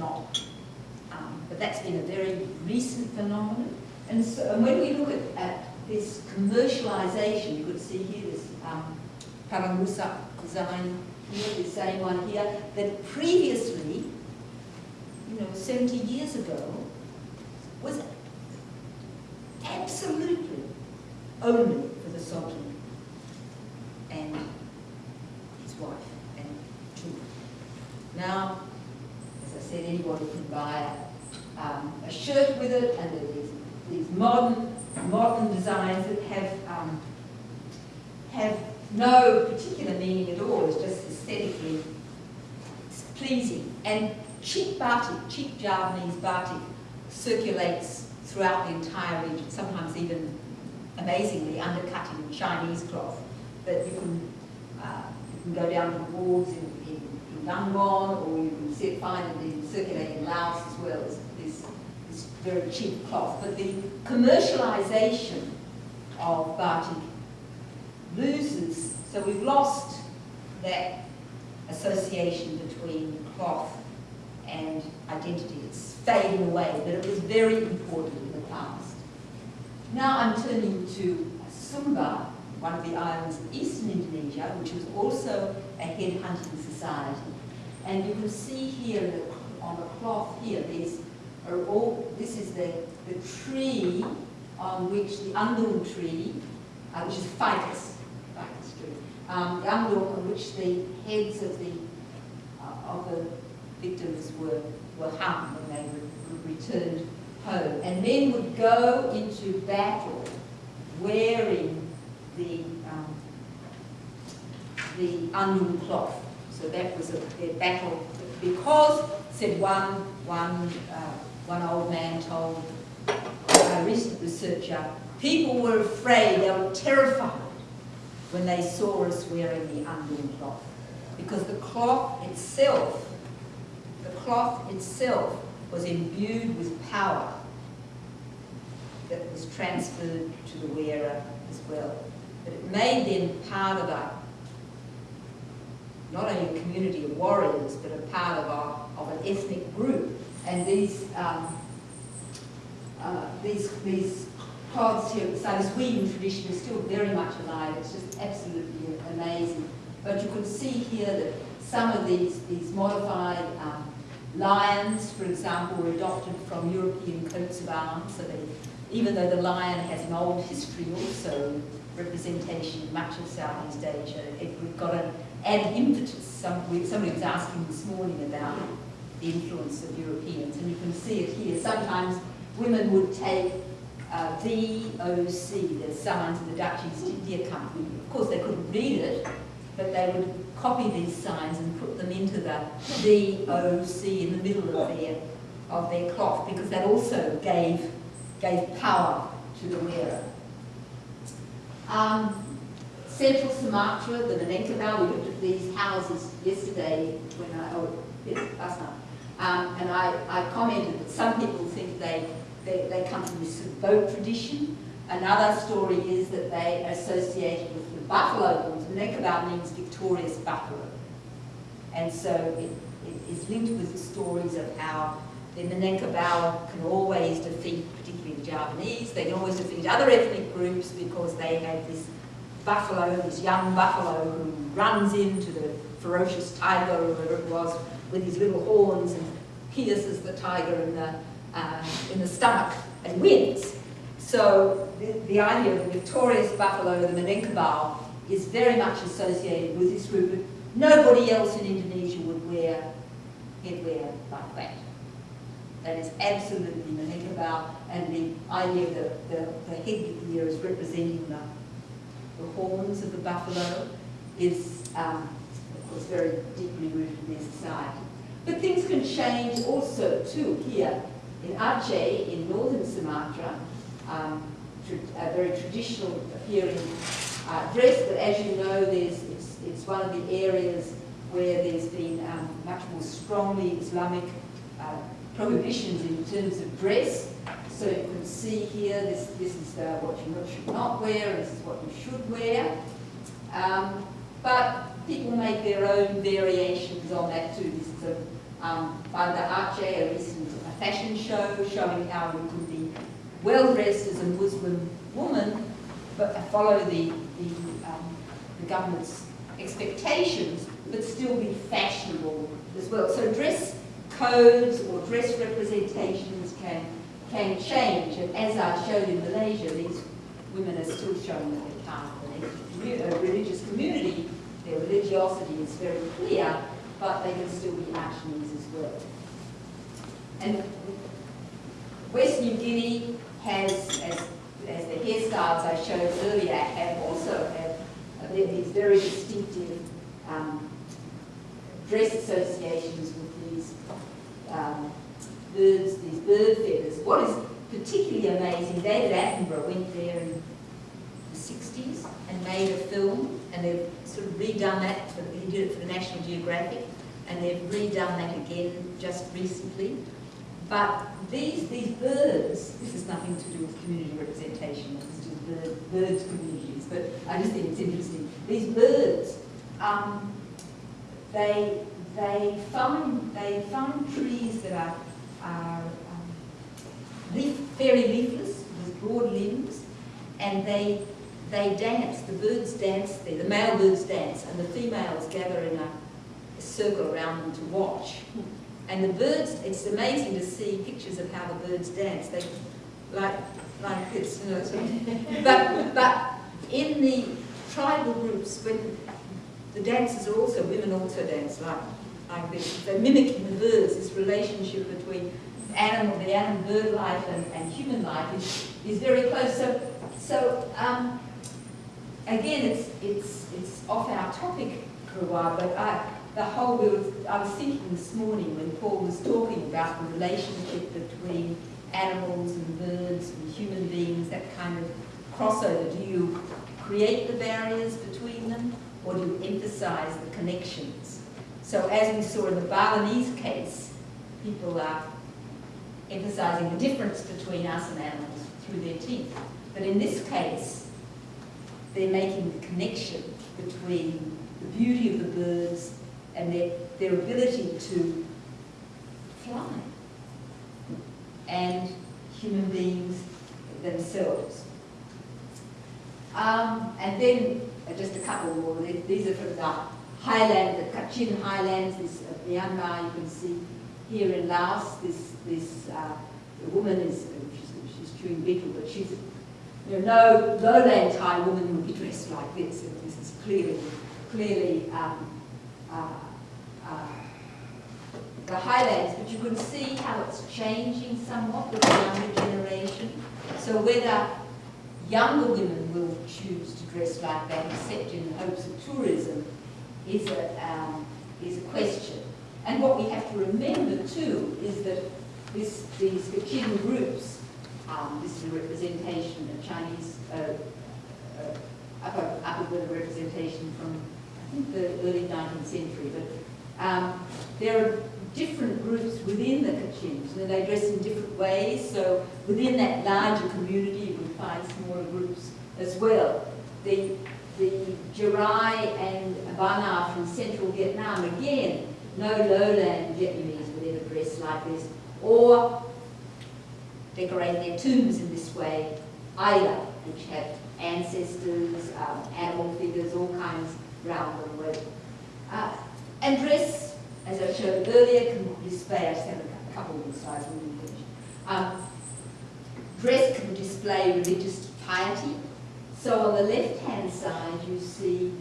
um, but that's been a very recent phenomenon. And, so, and when we look at, at this commercialization, you could see here this um, parang rusak design here, the same one here, that previously, you know, 70 years ago, was absolutely only for the Sultan and his wife and children. Now, anybody can buy um, a shirt with it, and there these, these modern, modern designs that have um, have no particular meaning at all. It's just aesthetically pleasing. And cheap batik, cheap Javanese batik, circulates throughout the entire region, sometimes even amazingly undercutting Chinese cloth. But you can, uh, you can go down to the in, in Yangon, or you can see it, in, circulating in Laos as well as this, this very cheap cloth. But the commercialization of batik loses, so we've lost that association between cloth and identity. It's fading away, but it was very important in the past. Now I'm turning to Sumba, one of the islands of eastern Indonesia, which was also a head-hunting society. And you can see here on the cloth here, these are all, this is the, the tree on which the andung tree, uh, which is ficus, ficus tree, um, the andung on which the heads of the, uh, of the victims were, were hung when they re returned home. And men would go into battle wearing the, the onion cloth. So that was a, their battle. Because, said one, one, uh, one old man told a recent researcher, people were afraid, they were terrified when they saw us wearing the onion cloth. Because the cloth itself the cloth itself was imbued with power that was transferred to the wearer as well. But it made them part of a, not only a community of warriors, but a part of, a, of an ethnic group. And these, um, uh, these, these cloths here, so this weaving tradition is still very much alive. It's just absolutely amazing. But you can see here that some of these, these modified um, Lions, for example, were adopted from European coats of arms, so they, even though the lion has an old history also, representation in much of Southeast Asia, it got an impetus. Some, somebody was asking this morning about the influence of Europeans, and you can see it here. Sometimes women would take uh, VOC, there's someone to the Dutch East India Company. Of course, they couldn't read it, but they would copy these signs and put them into the VOC in the middle of their, of their cloth because that also gave, gave power to the wearer. Um, Central Sumatra, the Minangkabau, we looked at these houses yesterday when I, oh, yes, last night. Um, and I, I commented that some people think they, they, they come from this boat tradition. Another story is that they associated with the buffalo. Minangkabau means victorious buffalo. And so it, it is linked with the stories of how the Minangkabau can always defeat, Javanese, they can always defeat other ethnic groups because they have this buffalo, this young buffalo who runs into the ferocious tiger or whatever it was with his little horns and pierces the tiger in the, uh, in the stomach and wins. So the, the idea of the victorious buffalo, the Minangkabau, is very much associated with this group. Nobody else in Indonesia would wear headwear like that. That is absolutely Minangkabau, and the idea of the, the, the is representing the the horns of the buffalo is, um, of course, very deeply rooted in their society. But things can change also, too, here in Aceh, in northern Sumatra, um, a very traditional appearing uh, dress, but as you know, there's, it's, it's one of the areas where there's been um, much more strongly Islamic uh, prohibitions in terms of dress. So you can see here, this, this is uh, what you should not wear, and this is what you should wear. Um, but people make their own variations on that too. This is a, um, the Aceh, a recent fashion show showing how you can be well dressed as a Muslim woman, but follow the, the, um, the government's expectations, but still be fashionable as well. So dress codes or dress representations can can change. And as I showed in Malaysia, these women are still showing that they come from a religious community. Their religiosity is very clear, but they can still be Acehnese as well. And West New Guinea has, as, as the hairstyles I showed earlier, have also have these very distinctive um, dress associations with these um, birds, these bird feathers. What is particularly amazing, David Attenborough went there in the 60s and made a film, and they've sort of redone that, for, he did it for the National Geographic, and they've redone that again just recently. But these, these birds, this has nothing to do with community representation, this is just bird, birds communities, but I just think it's interesting. These birds, um, they, they, find, they find trees that are are um, leaf, very leafless with broad limbs, and they they dance. The birds dance there. The male birds dance, and the females gather in a, a circle around them to watch. And the birds, it's amazing to see pictures of how the birds dance. They like like this, you know. But but in the tribal groups, when the dancers are also women also dance like like this. They're mimicking the birds, this relationship between animal, the animal bird life and, and human life is, is very close. So, so um, again, it's, it's, it's off our topic for a while, but I, the whole, I was thinking this morning when Paul was talking about the relationship between animals and birds and human beings, that kind of crossover. Do you create the barriers between them or do you emphasize the connections? So as we saw in the Balinese case, people are emphasizing the difference between us and animals through their teeth. But in this case, they're making the connection between the beauty of the birds and their, their ability to fly and human beings themselves. Um, and then uh, just a couple more. These are from the highland, the Kachin highlands, this uh, Myanmar, you can see here in Laos, this, this uh, woman is, she's, she's chewing betel, but she's, you know, no lowland Thai woman would be dressed like this. And this is clearly, clearly um, uh, uh, the highlands, but you can see how it's changing somewhat with the younger generation. So whether younger women will choose to dress like that, except in hopes of tourism, is a, um, is a question. And what we have to remember too is that this, these Kachin groups, um, this is a representation of Chinese uh, uh, upper, upper representation from, I think, the early 19th century, but um, there are different groups within the Kachins, and they dress in different ways, so within that larger community you would find smaller groups as well. The, the Jarai and Bana from central Vietnam, again, no lowland Vietnamese would ever dress like this, or decorate their tombs in this way, either, which have ancestors, um, animal figures, all kinds round them with. Uh, and dress, as I showed earlier, can display, I just have a couple of slides we finish. Um, dress can display religious piety. So on the left-hand side, you see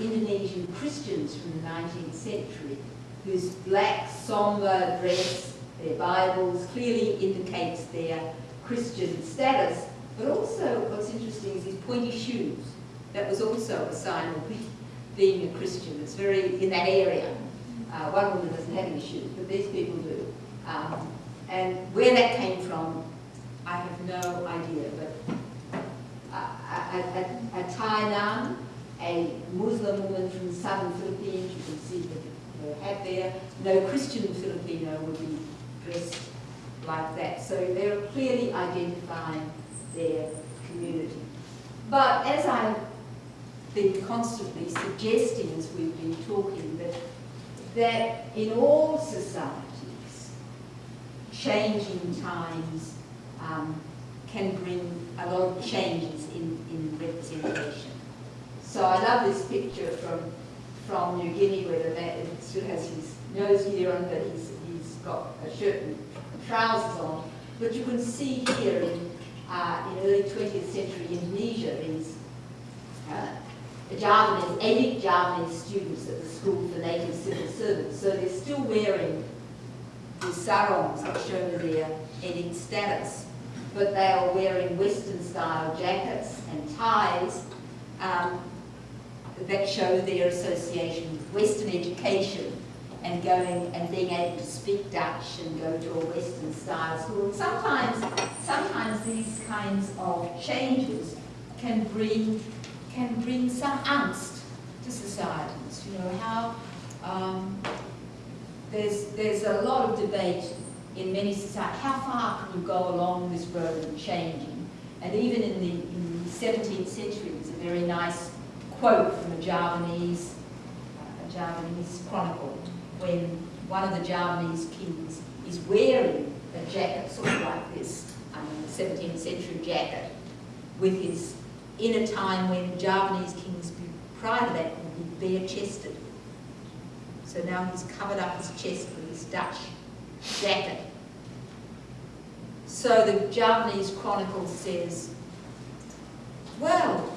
Indonesian Christians from the 19th century whose black, somber dress, their Bibles, clearly indicates their Christian status. But also, what's interesting is his pointy shoes. That was also a sign of being a Christian. It's very, in that area. Uh, one woman doesn't have any shoes, but these people do. Um, and where that came from, I have no idea. But uh, at, at Thailand, a Muslim woman from the southern Philippines, you can see her hat there. No Christian Filipino would be dressed like that. So they're clearly identifying their community. But as I've been constantly suggesting as we've been talking, that, that in all societies, changing times um, can bring a lot of changes in, in representation. So I love this picture from, from New Guinea where the man still has his nose gear on, but he's, he's got a shirt and trousers on. But you can see here in uh, in early 20th century Indonesia, these uh, Javanese, ethnic Javanese students at the School for Native Civil Servants. So they're still wearing the sarongs that show their ethnic status, but they are wearing Western style jackets and ties um, that show their association with Western education and going and being able to speak Dutch and go to a Western style school. Sometimes, sometimes these kinds of changes can bring can bring some angst to societies. You know how um, there's there's a lot of debate in many societies. How far can you go along this road of changing? And even in the, in the 17th century, there's a very nice quote from a Javanese, uh, a Javanese chronicle when one of the Javanese kings is wearing a jacket sort of like this, I mean, 17th century jacket, with his, in a time when Javanese kings prior to that would be bare-chested. So now he's covered up his chest with his Dutch jacket. So the Javanese chronicle says, well,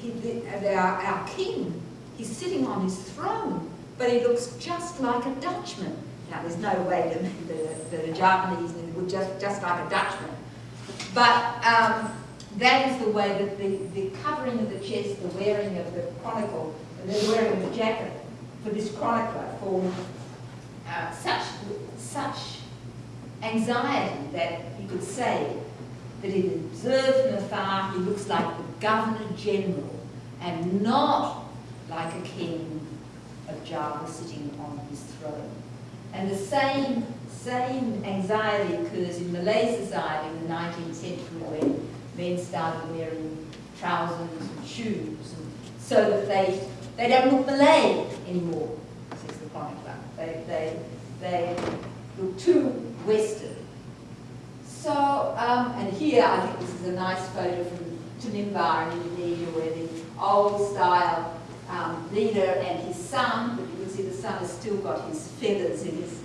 he, the, our, our king, he's sitting on his throne but he looks just like a Dutchman. Now, there's no way that the, the Javanese would just, just like a Dutchman. But um, that is the way that the, the covering of the chest, the wearing of the chronicle, the wearing of the jacket for this chronicler for uh, such, such anxiety that he could say that he observed from afar, he looks like the Governor General and not like a king of Java sitting on his throne. And the same, same anxiety occurs in Malay society in the 19th century when men started wearing trousers and shoes and so that they, they don't look Malay anymore, says the chronicler. They, they, they look too Western. So, um, and here I think this is a nice photo from Tanimbar in Indonesia where the old style um, leader and his son, but you can see the son has still got his feathers in his,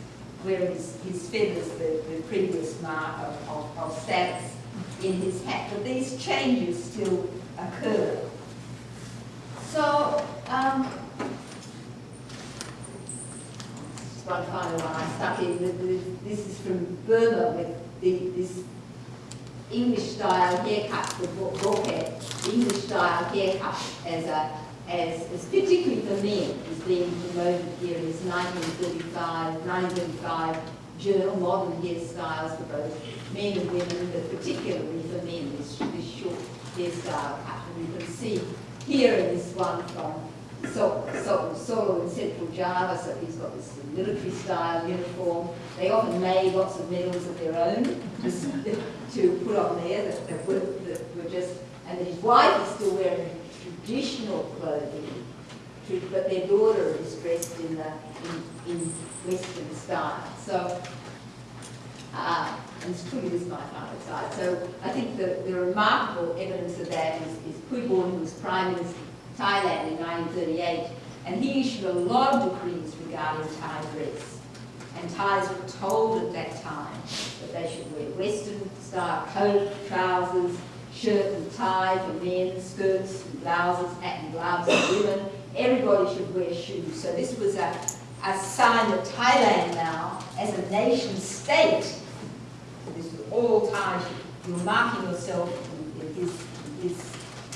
wearing his, his feathers, the, the previous mark of, of, of status in his hat. But these changes still occur. So, um, one final one I stuck in. This is from Burma with the, this English style haircut, the bo- bokeh, English style haircut as a, as, as particularly for men is being promoted here in this 1935, 1935 journal, modern hairstyles for both men and women, but particularly for men, this, this short hairstyle cut. And you can see here in this one from so, so, Solo in central Java, so he's got this military style uniform. They often made lots of medals of their own just to put on there that, that, were, that were just, and his wife is still wearing traditional clothing, to- but their daughter is dressed in, the, in, in Western style. So, uh, and it's truly this is my final side. So I think the, the remarkable evidence of that is, is Phibun who was Prime Minister Thailand in 1938, and he issued a lot of decrees regarding Thai dress. And Thais were told at that time that they should wear Western style coat, trousers, shirt and tie for men, skirts and blouses, hat and gloves for women. Everybody should wear shoes. So this was a, a sign that Thailand now, as a nation state, this is all Thai, you're marking yourself in his, his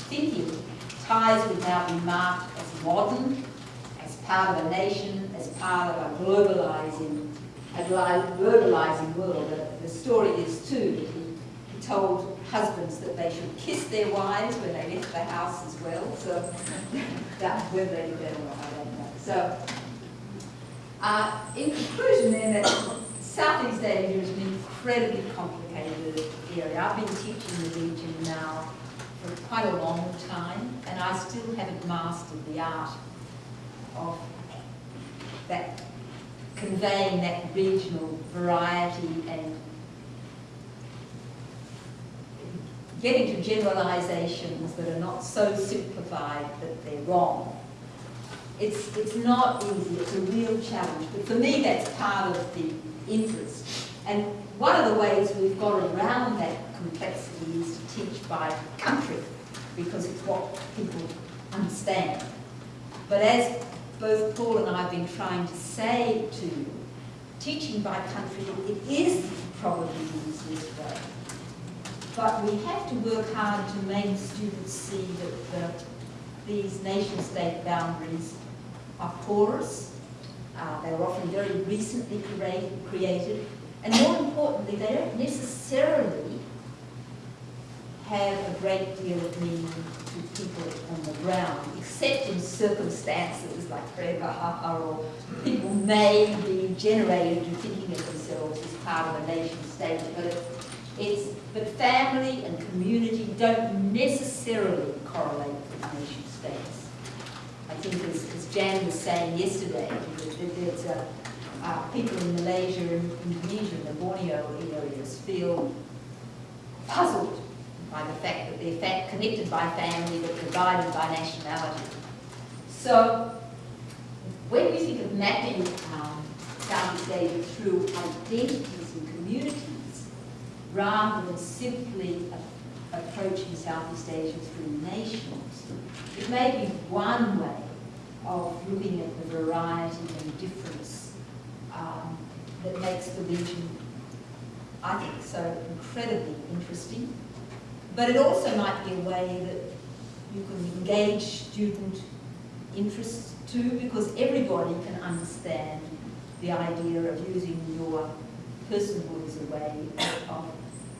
thinking. Thais would now be marked as modern, as part of a nation, as part of a globalizing, a globalizing world. The, the story is too that he, he told husbands that they should kiss their wives when they left the house as well. So [laughs] that whether they did that or not, I don't know. So uh, in conclusion then, Southeast Asia is an incredibly complicated area. I've been teaching the region now for quite a long time, and I still haven't mastered the art of that conveying that regional variety and getting to generalizations that are not so simplified that they're wrong. It's, it's not easy, it's a real challenge, but for me that's part of the interest. And one of the ways we've got around that complexity is to teach by country, because it's what people understand. But as both Paul and I have been trying to say to you, teaching by country, it is probably the easiest way. But we have to work hard to make students see that the, these nation-state boundaries are porous, uh, they were often very recently created, created, and more importantly, they don't necessarily have a great deal of meaning to people on the ground, except in circumstances like Prevaha or people may be generated to thinking of themselves as part of a nation state, but it, it's, but family and community don't necessarily correlate with nation states. I think as, as Jan was saying yesterday, that, that there's a, uh, people in Malaysia and Indonesia and the Borneo areas feel puzzled by the fact that they're connected by family but divided by nationality. So when we think of mapping um, Southeast Asia through identities and communities, rather than simply approaching Southeast Asia through nations, it may be one way of looking at the variety and difference um, that makes the region, I think, so incredibly interesting. But it also might be a way that you can engage student interests too, because everybody can understand the idea of using your personhood as a way of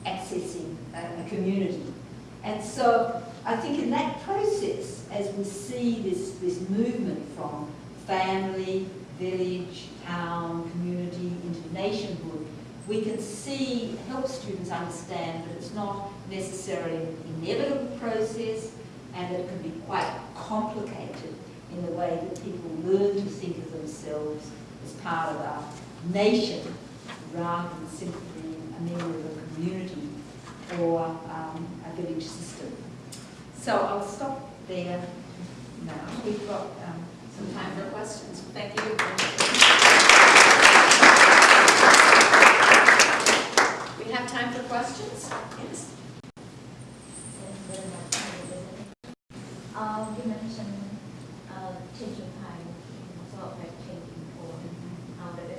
accessing a, community. And so I think in that process, as we see this, this movement from family, village, town, community into nationhood, we can see, help students understand that it's not necessarily an inevitable process and that it can be quite complicated in the way that people learn to think of themselves as part of a nation rather than simply a member of a community or um, a village system. So I'll stop there now. We've got um,
Some time for questions. Thank you. We have time for questions? Yes.
Um, you mentioned uh, changing time, sort of like changing for uh, the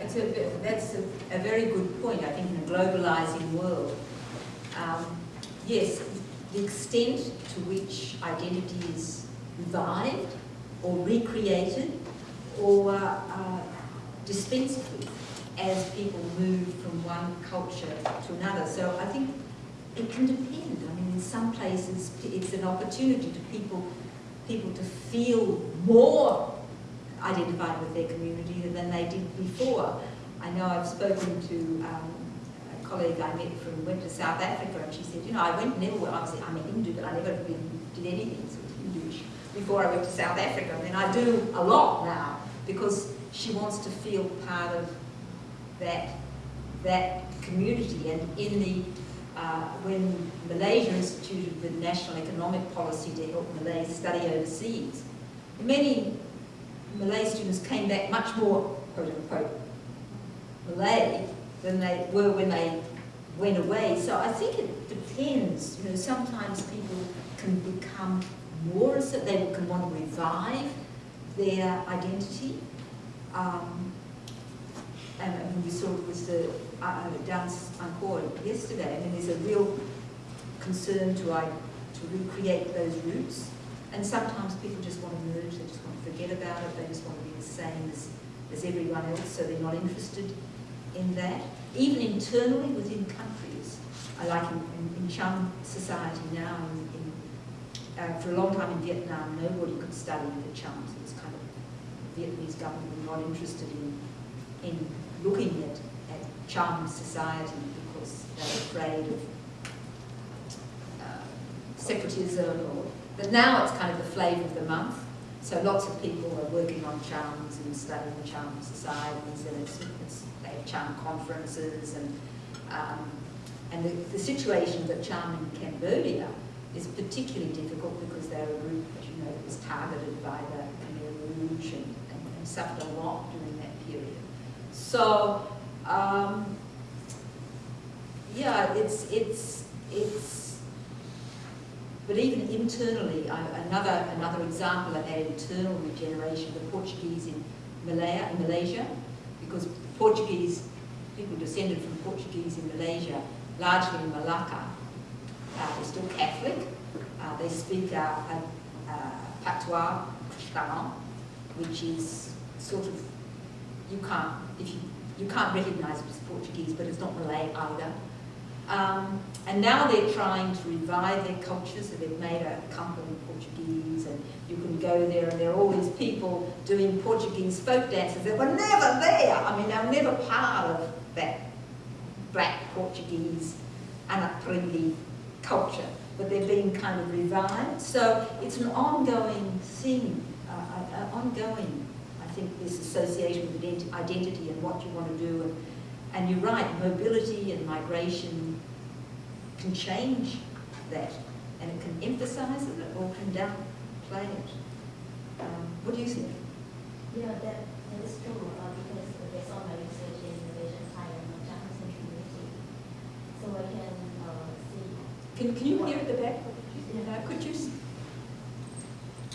it's a, that's a, a very good point, I think, in a globalizing world. Um, yes, the extent to which identity is revived or recreated or uh, dispensed with as people move from one culture to another. So I think it can depend. I mean, in some places it's an opportunity to people, people to feel more identified with their community than they did before. I know I've spoken to um, a colleague I met from, went to South Africa and she said, you know, I went never, was, I'm a Hindu, but I never did anything sort of Hinduish before I went to South Africa. And then I do a lot now because she wants to feel part of that, that community. And in the, uh, when Malaysia instituted the National Economic Policy to help Malays study overseas, many Malay students came back much more, quote unquote, Malay than they were when they went away. So I think it depends. You know, sometimes people can become more, so they can want to revive their identity. Um, and, we saw it was the uh, dance encore yesterday. I mean, there's a real concern to, uh, to recreate those roots. And sometimes people just want to merge, they just want to forget about it, they just want to be the same as, as everyone else, so they're not interested in that. Even internally within countries, I like in, in, in Cham society now, in, uh, for a long time in Vietnam, nobody could study the Chams. It was kind of, the Vietnamese government were not interested in, in looking at, at Cham society because they were afraid of uh, separatism or but now it's kind of the flavour of the month. So lots of people are working on Chams and studying Cham societies and it's, it's, they have Cham conferences and um, and the, the situation that Cham in Cambodia is particularly difficult because they're a group, as you know, that was targeted by the Khmer Rouge and, and, and suffered a lot during that period. So, um, yeah, it's, it's, it's, but even internally, another, another example of that internal regeneration, the Portuguese in Malaya, in Malaysia, because Portuguese, people descended from Portuguese in Malaysia, largely in Malacca, uh, they're still Catholic. Uh, they speak uh, patois which is sort of, you can't, if you, you can't recognize it as Portuguese, but it's not Malay either. Um, and now they're trying to revive their culture, so they've made a company Portuguese, and you can go there, and there are all these people doing Portuguese folk dances that were never there. I mean, they were never part of that black Portuguese Anapringi culture, but they're being kind of revived. So it's an ongoing thing, uh, uh, ongoing, I think, this association with identity and what you want to do. And, and you're right, mobility and migration can change that, and it can emphasize it or can downplay it. Um, what do you think?
Yeah, that, that is true, uh, because based on my research in Malaysia and Thailand on Japanese community, so I can uh, see.
Can, can you hear at the back? Uh, could you?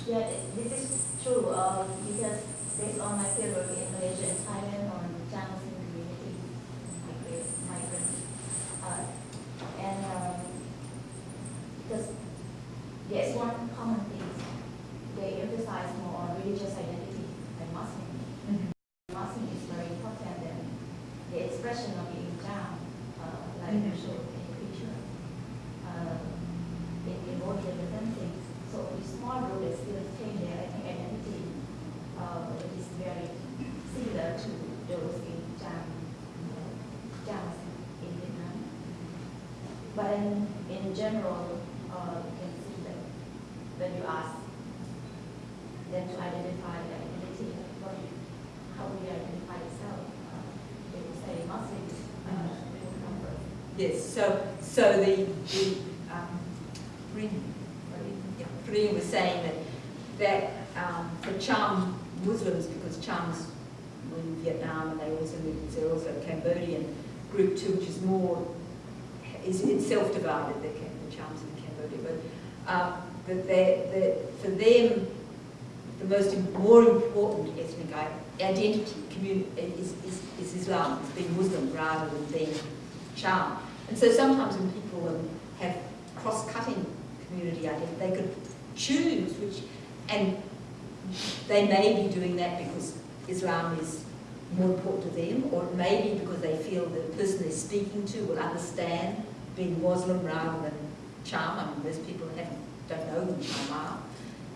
Yeah, this is true, uh, because based on my fieldwork in Malaysia and Thailand on Japanese community, migrant, migrants, uh, and um, because there's one common thing, they emphasize more on religious identity like Muslim. Muslim is very important and the expression of being down, uh, like
Mhm.
you showed in the picture, uh, it involves different things. So the small group is still retain their ethnic identity, uh, it is very similar to those in Jam, Jams in Vietnam. But in, in general, uh, you can see that when you ask them to identify their identity, what how you identify yourself? Uh, they will say Muslim, uh, they will come first.
Yes, so, so the, the, um, Rin, yeah, Rin was saying that, that, um, for Cham Muslims, because Cham's were in Vietnam and they also lived in, there also a Cambodian group too, which is more, is itself divided, the, Cam- the Chams in Cambodia, but, um, that they, that for them, the most, more important ethnic identity is, is, is Islam. As being Muslim rather than being Cham. And so sometimes when people have cross-cutting community identity, they could choose which, and they may be doing that because Islam is more important to them, or it may be because they feel the person they're speaking to will understand being Muslim rather than Cham. I mean, most people haven't, don't Cham are.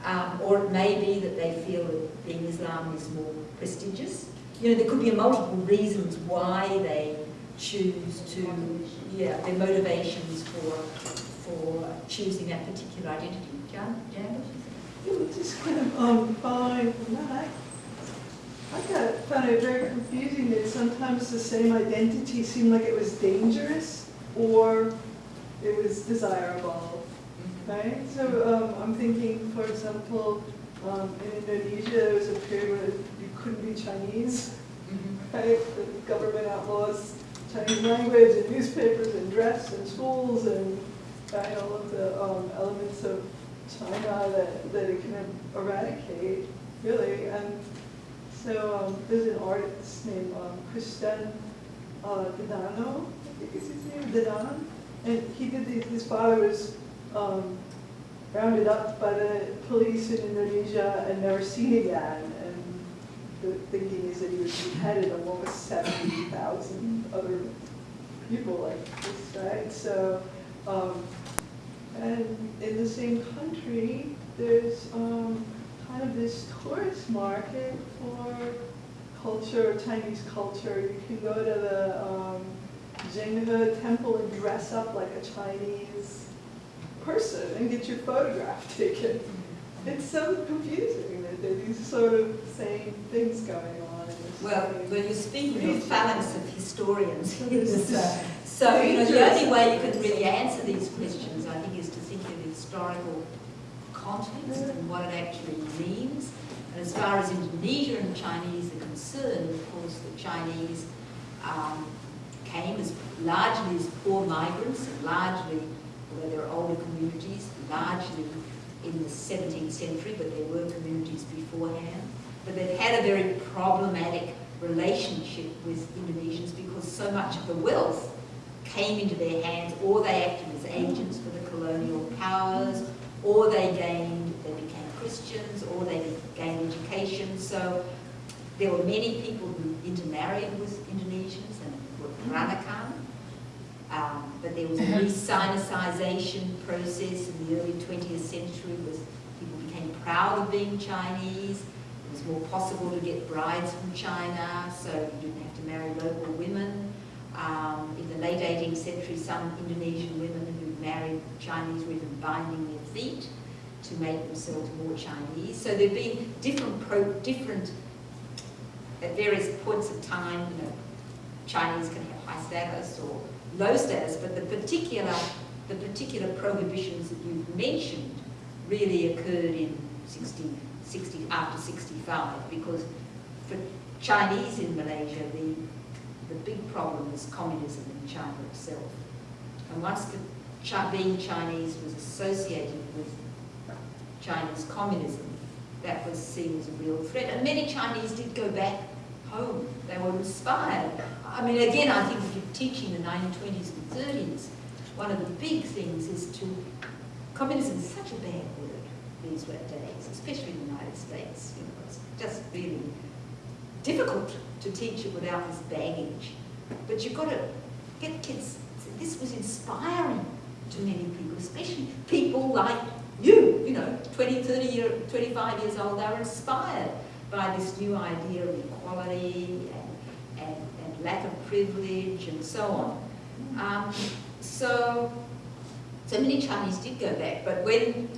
Um, or it may be that they feel that being Islam is more prestigious. You know, there could be multiple reasons why they choose to, yeah, their motivations for for choosing that particular identity. Jan, Jan,
It was just kind of um, following that. I got, found it very confusing that sometimes the same identity seemed like it was dangerous or it was desirable, right? So um, I'm thinking, for example, um, in Indonesia, there was a period where you couldn't be Chinese, right? The government outlaws Chinese language and newspapers and dress and schools and right, all of the um, elements of China that, that it can eradicate, really. And so um, there's an artist named um, Christian uh, Dedano, I think is his name, Dedan. And he did these, his father was um, rounded up by the police in Indonesia and never seen again. And the thinking is that he was beheaded along with 70,000 other people like this, right? So, um, and in the same country, there's um, kind of this tourist market for culture, Chinese culture. You can go to the um, Zhenghe temple and dress up like a Chinese person and get your photograph [laughs] taken. It's so confusing that there are these sort of same things going on.
Well, when you're speaking of phalanx of historians, [laughs]
It's, uh,
so you know, the only way you can really answer these questions, I think, is to think of the historical context and what it actually means. And as far as Indonesia and Chinese are concerned, of course, the Chinese um, came as largely as poor migrants and largely, although there are older communities, largely in the 17th century, but there were communities beforehand. But they've had a very problematic relationship with Indonesians because so much of the wealth came into their hands or they acted as agents for the colonial powers or they gained, they became Christians or they gained education. So there were many people who intermarried with Indonesians and were mm-hmm. Peranakan. Um, but there was a re-Sinicization process in the early 20th century where people became proud of being Chinese. It was more possible to get brides from China, so you didn't have to marry local women. Um, in the late 18th century, some Indonesian women who married Chinese were even binding their feet to make themselves more Chinese. So there have been different, pro, different, at various points of time, you know, Chinese can have high status or low status, but the particular, the particular prohibitions that you've mentioned really occurred in 60, 60, after 65, because for Chinese in Malaysia, the, the big problem is communism in China itself. And once the being Chinese was associated with Chinese communism, that was seen as a real threat. And many Chinese did go back home. They were inspired. I mean, again, I think if you're teaching the 1920s and 30s, one of the big things is to, communism is such a bad word these days, especially in the United States. You know, it's just really difficult to teach it without this baggage. But you've got to get kids, this was inspiring to many people, especially people like you, you know, 20, 30, year, 25 years old, they're inspired by this new idea of equality lack of privilege and so on. Um, so, so many Chinese did go back, but when,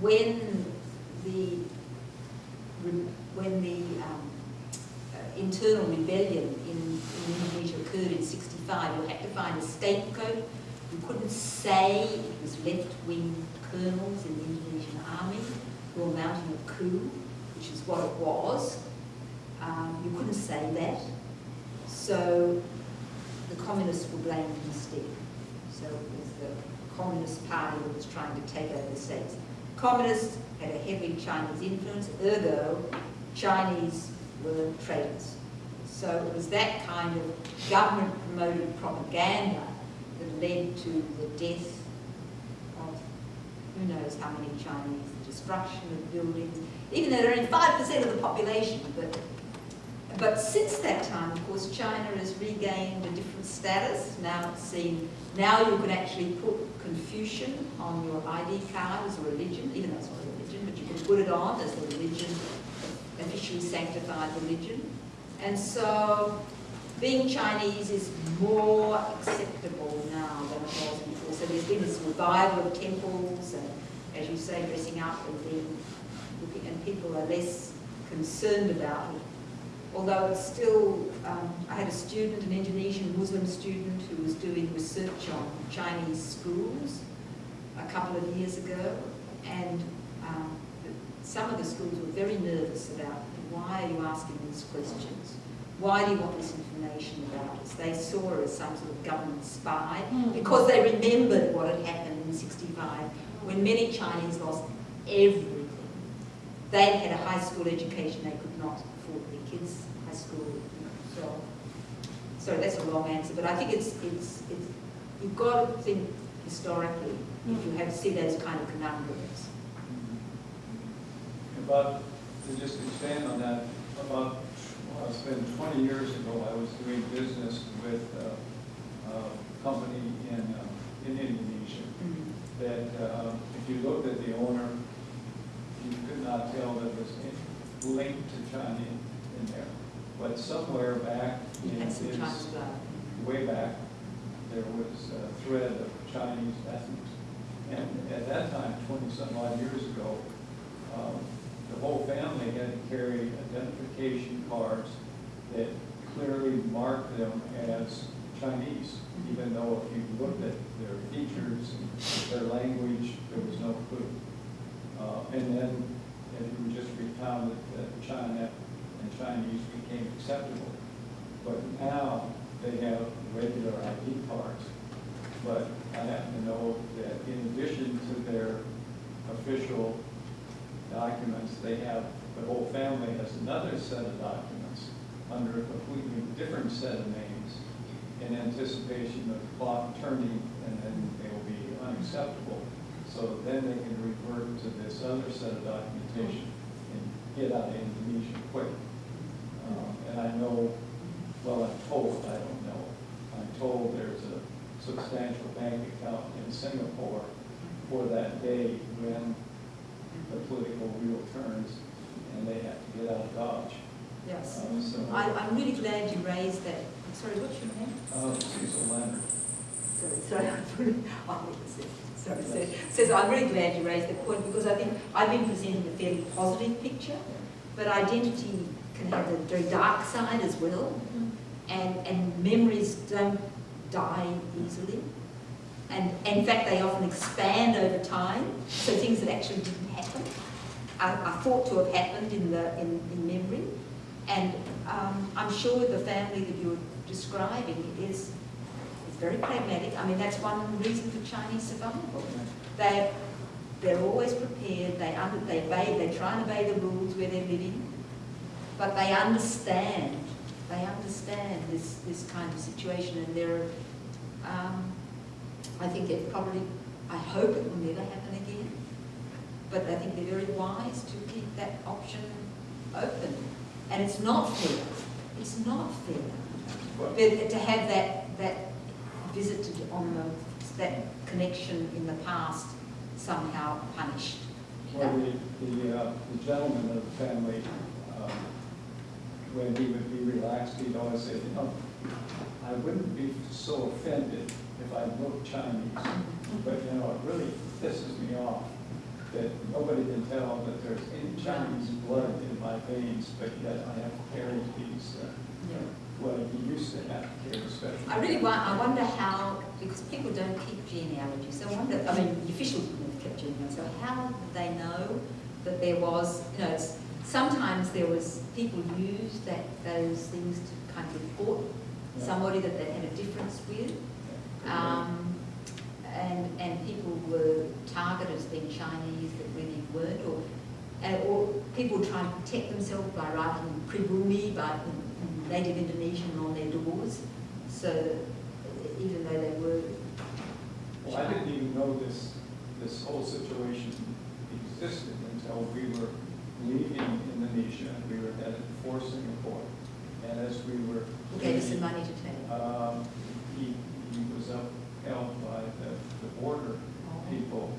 when the, when the um, uh, internal rebellion in, in Indonesia occurred in 65, you had to find a scapegoat. You couldn't say it was left-wing colonels in the Indonesian army who were mounting a coup, which is what it was. Um, you couldn't say that. So the communists were blamed instead. So it was the Communist Party that was trying to take over the states. Communists had a heavy Chinese influence, ergo Chinese were traitors. So it was that kind of government-promoted propaganda that led to the death of who knows how many Chinese, the destruction of buildings, even though they're only 5% of the population. But, but since that time, of course, China has regained a different status. Now it's seen, now you can actually put Confucian on your ID card as a religion, even though it's not a religion, but you can put it on as a religion, officially sanctified religion. And so being Chinese is more acceptable now than it was before. So there's been this revival of temples and, as you say, dressing up and being, and people are less concerned about it. Although it's still, um, I had a student, an Indonesian Muslim student, who was doing research on Chinese schools a couple of years ago, and um, some of the schools were very nervous about why are you asking these questions? Why do you want this information about us? They saw her as some sort of government spy because they remembered what had happened in 65 when many Chinese lost everything. They had a high school education, they could not afford their kids' high school. So, sorry, that's a long answer, but I think it's, it's, it's you've got to think historically if you have to see those kind of conundrums.
About, to just expand on that, about, well, it's been 20 years ago, I was doing business with uh, a company in, uh, in Indonesia that uh, if you looked at the owner, you could not tell that it was linked to China in there. But somewhere back in his, way back, there was a thread of Chinese ethnics. And at that time, twenty-some odd years ago, um, the whole family had to carry identification cards that clearly marked them as Chinese, even though if you looked at their features, their language, there was no clue. Uh, And then, if you just recounted that China and Chinese became acceptable. But now, they have regular ID cards. But I happen to know that in addition to their official documents, they have, the whole family has another set of documents under a completely different set of names in anticipation of the clock turning and then they will be unacceptable. So then they can revert to this other set of documentation and get out of Indonesia quick. I know, well, I'm told, I don't know, I'm told there's a substantial bank account in Singapore for that day when the political wheel turns and they have to get out of Dodge.
Yes.
Um, So,
I, I'm really glad you raised that. I'm sorry, what's your name?
uh, Cecil Leonard.
Sorry, [laughs] sorry, oh, sorry, sorry. Says, I'm really glad you raised that point because I think I've been presenting a fairly positive picture, but identity can have the very dark side as well. And, and memories don't die easily. And in fact, they often expand over time. So things that actually didn't happen are, are thought to have happened in the in, in memory. And um, I'm sure the family that you're describing is, is very pragmatic. I mean, that's one reason for Chinese survival. They they're always prepared. They under, they obey. They try and obey the rules where they're living, but they understand. They understand this this kind of situation, and they're. Um, I think it probably. I hope it will never happen again. But I think they're very wise to keep that option open. And it's not fair. It's not fair.
But
to have that, that visited on the, that connection in the past somehow punished.
Well, the, the, uh, the gentleman of the family, when he would be relaxed, he'd always say, you know, I wouldn't be so offended if I looked Chinese, but, you know, it really pisses me off that nobody can tell that there's any Chinese blood in my veins, but yet I have to carry these, uh, well, you used to have to carry special.
I really want, I wonder how, because people don't keep genealogy, so I wonder, I mean, the officials wouldn't have kept genealogies, so how did they know that there was, you know, it's, sometimes there was, people used that, those things to kind of report
Yeah.
somebody that they had a difference with. Um, and, and people were targeted as being Chinese that really weren't, or, uh, or people trying to protect themselves by writing pribumi, by native Indonesian on their doors, so even though they were
Well, I didn't even know this, this whole situation existed until we were leaving Indonesia, and we were headed for Singapore. And as we were.
who gave us the money to take.
Um, he, he was upheld by the, the border people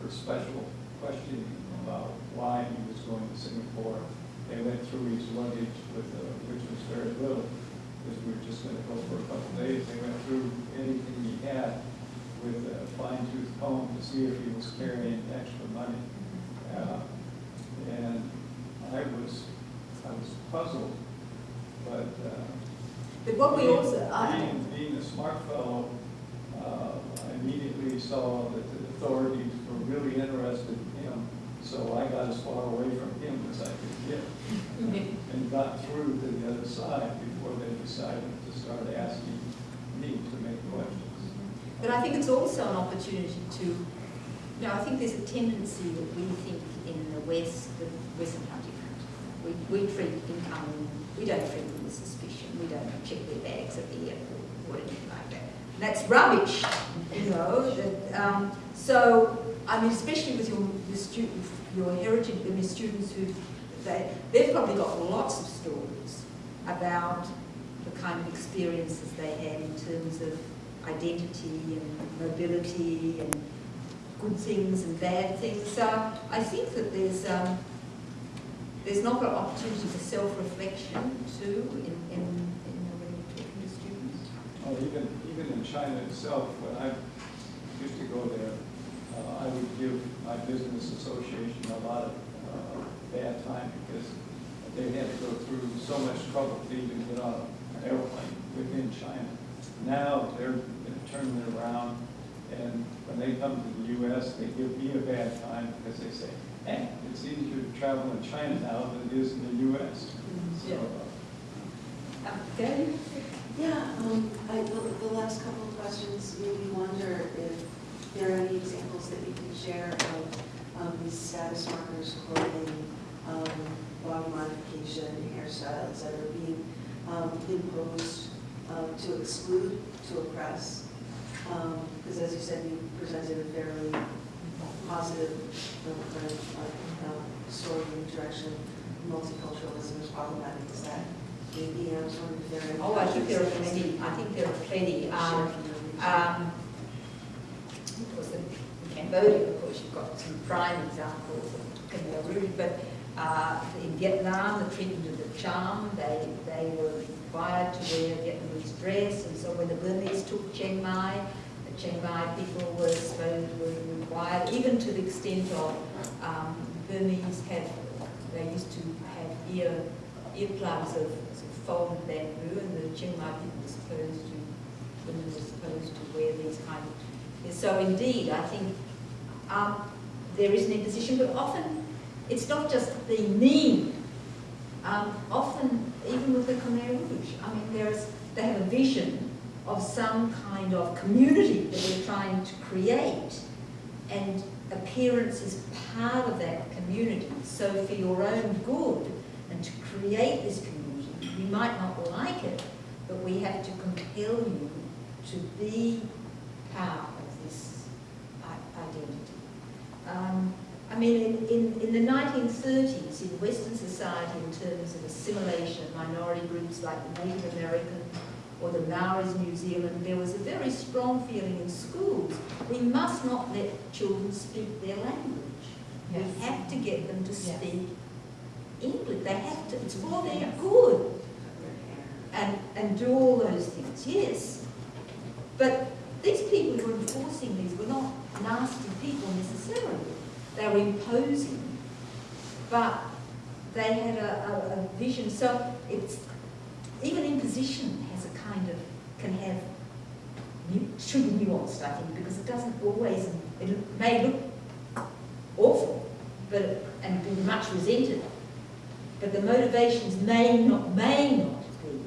for special questioning about why he was going to Singapore. They went through his luggage with, uh, which was very little, because we were just gonna go for a couple days. They went through anything he had with a fine tooth comb to see if he was carrying extra money. Uh, And I was, I was puzzled, but, uh,
But what we also, I,
being, being a smart fellow, uh, I immediately saw that the authorities were really interested in him, so I got as far away from him as I could get. [laughs] And got through to the other side before they decided to start asking me to make questions.
But I think it's also an opportunity to, you know, I think there's a tendency that we think West, the Western country, we, we treat incoming, we don't treat them with suspicion, we don't check their bags at the airport or anything like that. And that's rubbish, you know, that, um, so, I mean, especially with your, your students, your heritage, I mean, students who, they, they've probably got lots of stories about the kind of experiences they had in terms of identity and mobility and good things and bad things. So I think that there's um, there's not an opportunity for self-reflection too in, in, in when you're talking to students.
Oh, even, even in China itself, when I used to go there, uh, I would give my business association a lot of uh, bad time because they had to go through so much trouble to even get on an airplane within China. Now, they're gonna turn it around, and when they come to the US, they give me a bad time because they say, hey, it's easier to travel in China now than it is in the US. So, uh,
Um, Gary?
Yeah, um, I, the, the last couple of questions made me wonder if there are any examples that you can share of, um, these status markers, clothing, um, body modification, hairstyles that are being, um, imposed, um, to exclude, to oppress. Um, because as you said, you presented a fairly positive, um, kind of, like, um, story in the direction multiculturalism is problematic, is that maybe, I was wondering if there.
Oh, I think there are plenty. I think there are plenty. Um, um, of course, in Cambodia, of course, you've got some prime examples of Rouge, but uh, in Vietnam, the treatment of the Cham, they, they were required to wear Vietnamese dress, and so when the Burmese took Chiang Mai, the Chiang Mai people were were required, even to the extent of um, Burmese had, they used to have ear, earplugs of of folded bamboo, and the Chiang Mai people were supposed to, women were supposed to wear these kind of so indeed, I think um, there is an imposition, but often it's not just the mean. Um, often, even with the Khmer Rouge, I mean, there's, they have a vision of some kind of community that they're trying to create, and appearance is part of that community. So for your own good, and to create this community, you might not like it, but we have to compel you to be part of this identity. Um, I mean, in, in, in the 1930s, in Western society, in terms of assimilation, minority groups like the Native American or the Maoris in New Zealand, there was a very strong feeling in schools. We must not let children speak their language.
Yes.
We have to get them to
Yes.
speak English. They have to, it's for their good and, and do all those things, yes. But these people who were enforcing these were not nasty people necessarily. They were imposing, but they had a, a, a vision. So it's, even imposition has a kind of, can have, should be nuanced, I think, because it doesn't always, it may look awful, but, and be much resented, but the motivations may not, may not be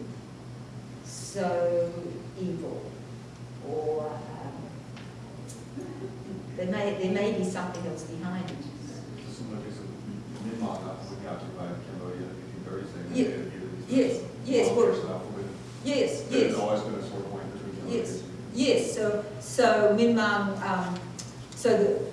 so evil or there may, there may be something else behind it.
Similar case of Myanmar, not occupied Cambodia, 1830s, and
Ye-
they had used-
Yes, Yes, well-. Yes, yes.
always been a sore point between generations.
Yes, so, so Mang, um, so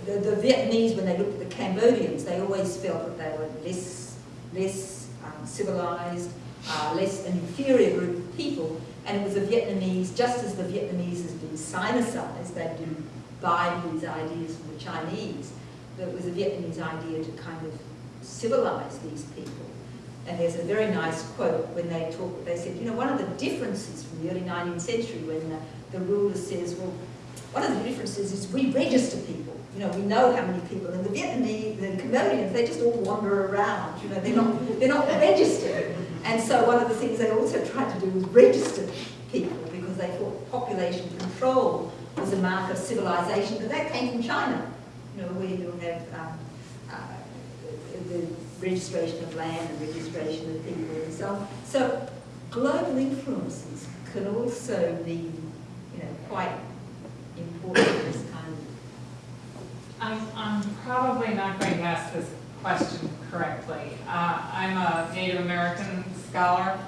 the, the, the Vietnamese, when they looked at the Cambodians, they always felt that they were less, less um, civilized, uh, less an inferior group of people, and it was the Vietnamese, just as the Vietnamese has been sinicized, they've been these ideas from the Chinese, but it was a Vietnamese idea to kind of civilize these people. And there's a very nice quote when they talk, they said, you know, one of the differences from the early 19th century when the, the ruler says, well, one of the differences is we register people. You know, we know how many people. And the Vietnamese, the Cambodians, they just all wander around. You know, they're not, they're not registered. And so one of the things they also tried to do was register people because they thought population control was a mark of civilization. But that came from China, you know, where you have um, uh, the registration of land and registration of people and so on. So global influences can also be, you know, quite important in this kind of
I'm, I'm probably not going to ask this question correctly. Uh, I'm a Native American scholar,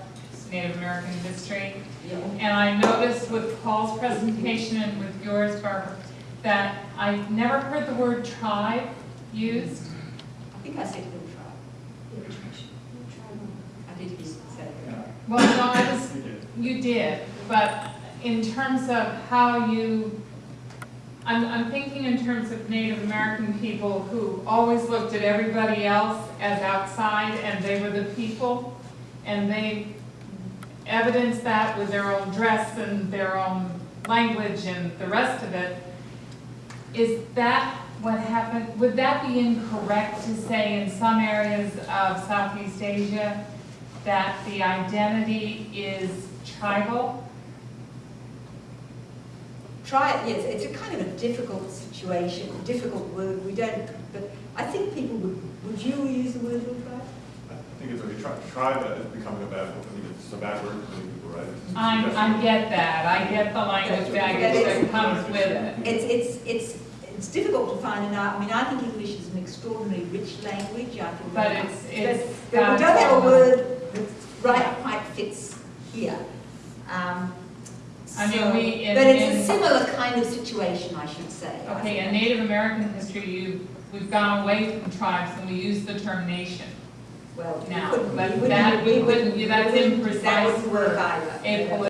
Native American history, and I noticed with Paul's presentation and with yours, Barbara, that I never heard the word tribe used.
I think I said little tribe. I did you say that.
Well, no, I was, you did, but in terms of how you, I'm, I'm thinking in terms of Native American people who always looked at everybody else as outside and they were the people, and they evidenced that with their own dress and their own language and the rest of it. Is that what happened? Would that be incorrect to say in some areas of Southeast Asia that the identity is tribal?
Try it, yes, it's a kind of a difficult situation, difficult word, we don't, but I think people would, would you use the word little tribe?
I think it's a, tri- tribe is becoming a bad, I think it's a bad word for many people, right? It's-
I, I get that, I get the language baggage that comes with it.
It's, it's, it's, it's difficult to find, and I, I mean, I think English is an extraordinarily rich language, I think.
But it's, it's.
But but we don't have a word that right quite fits here. Um,
I mean,
so-
we- in-
But it's
in-
a similar kind of situation, I should say.
Okay, in Native American history, you, we've gone away from tribes and we use the term nation.
Well, we
now,
couldn't,
but
we wouldn't-
that-
we
wouldn't-
wouldn't-
that's
we wouldn't- That
imprecise
wouldn't work either.
a
Yeah.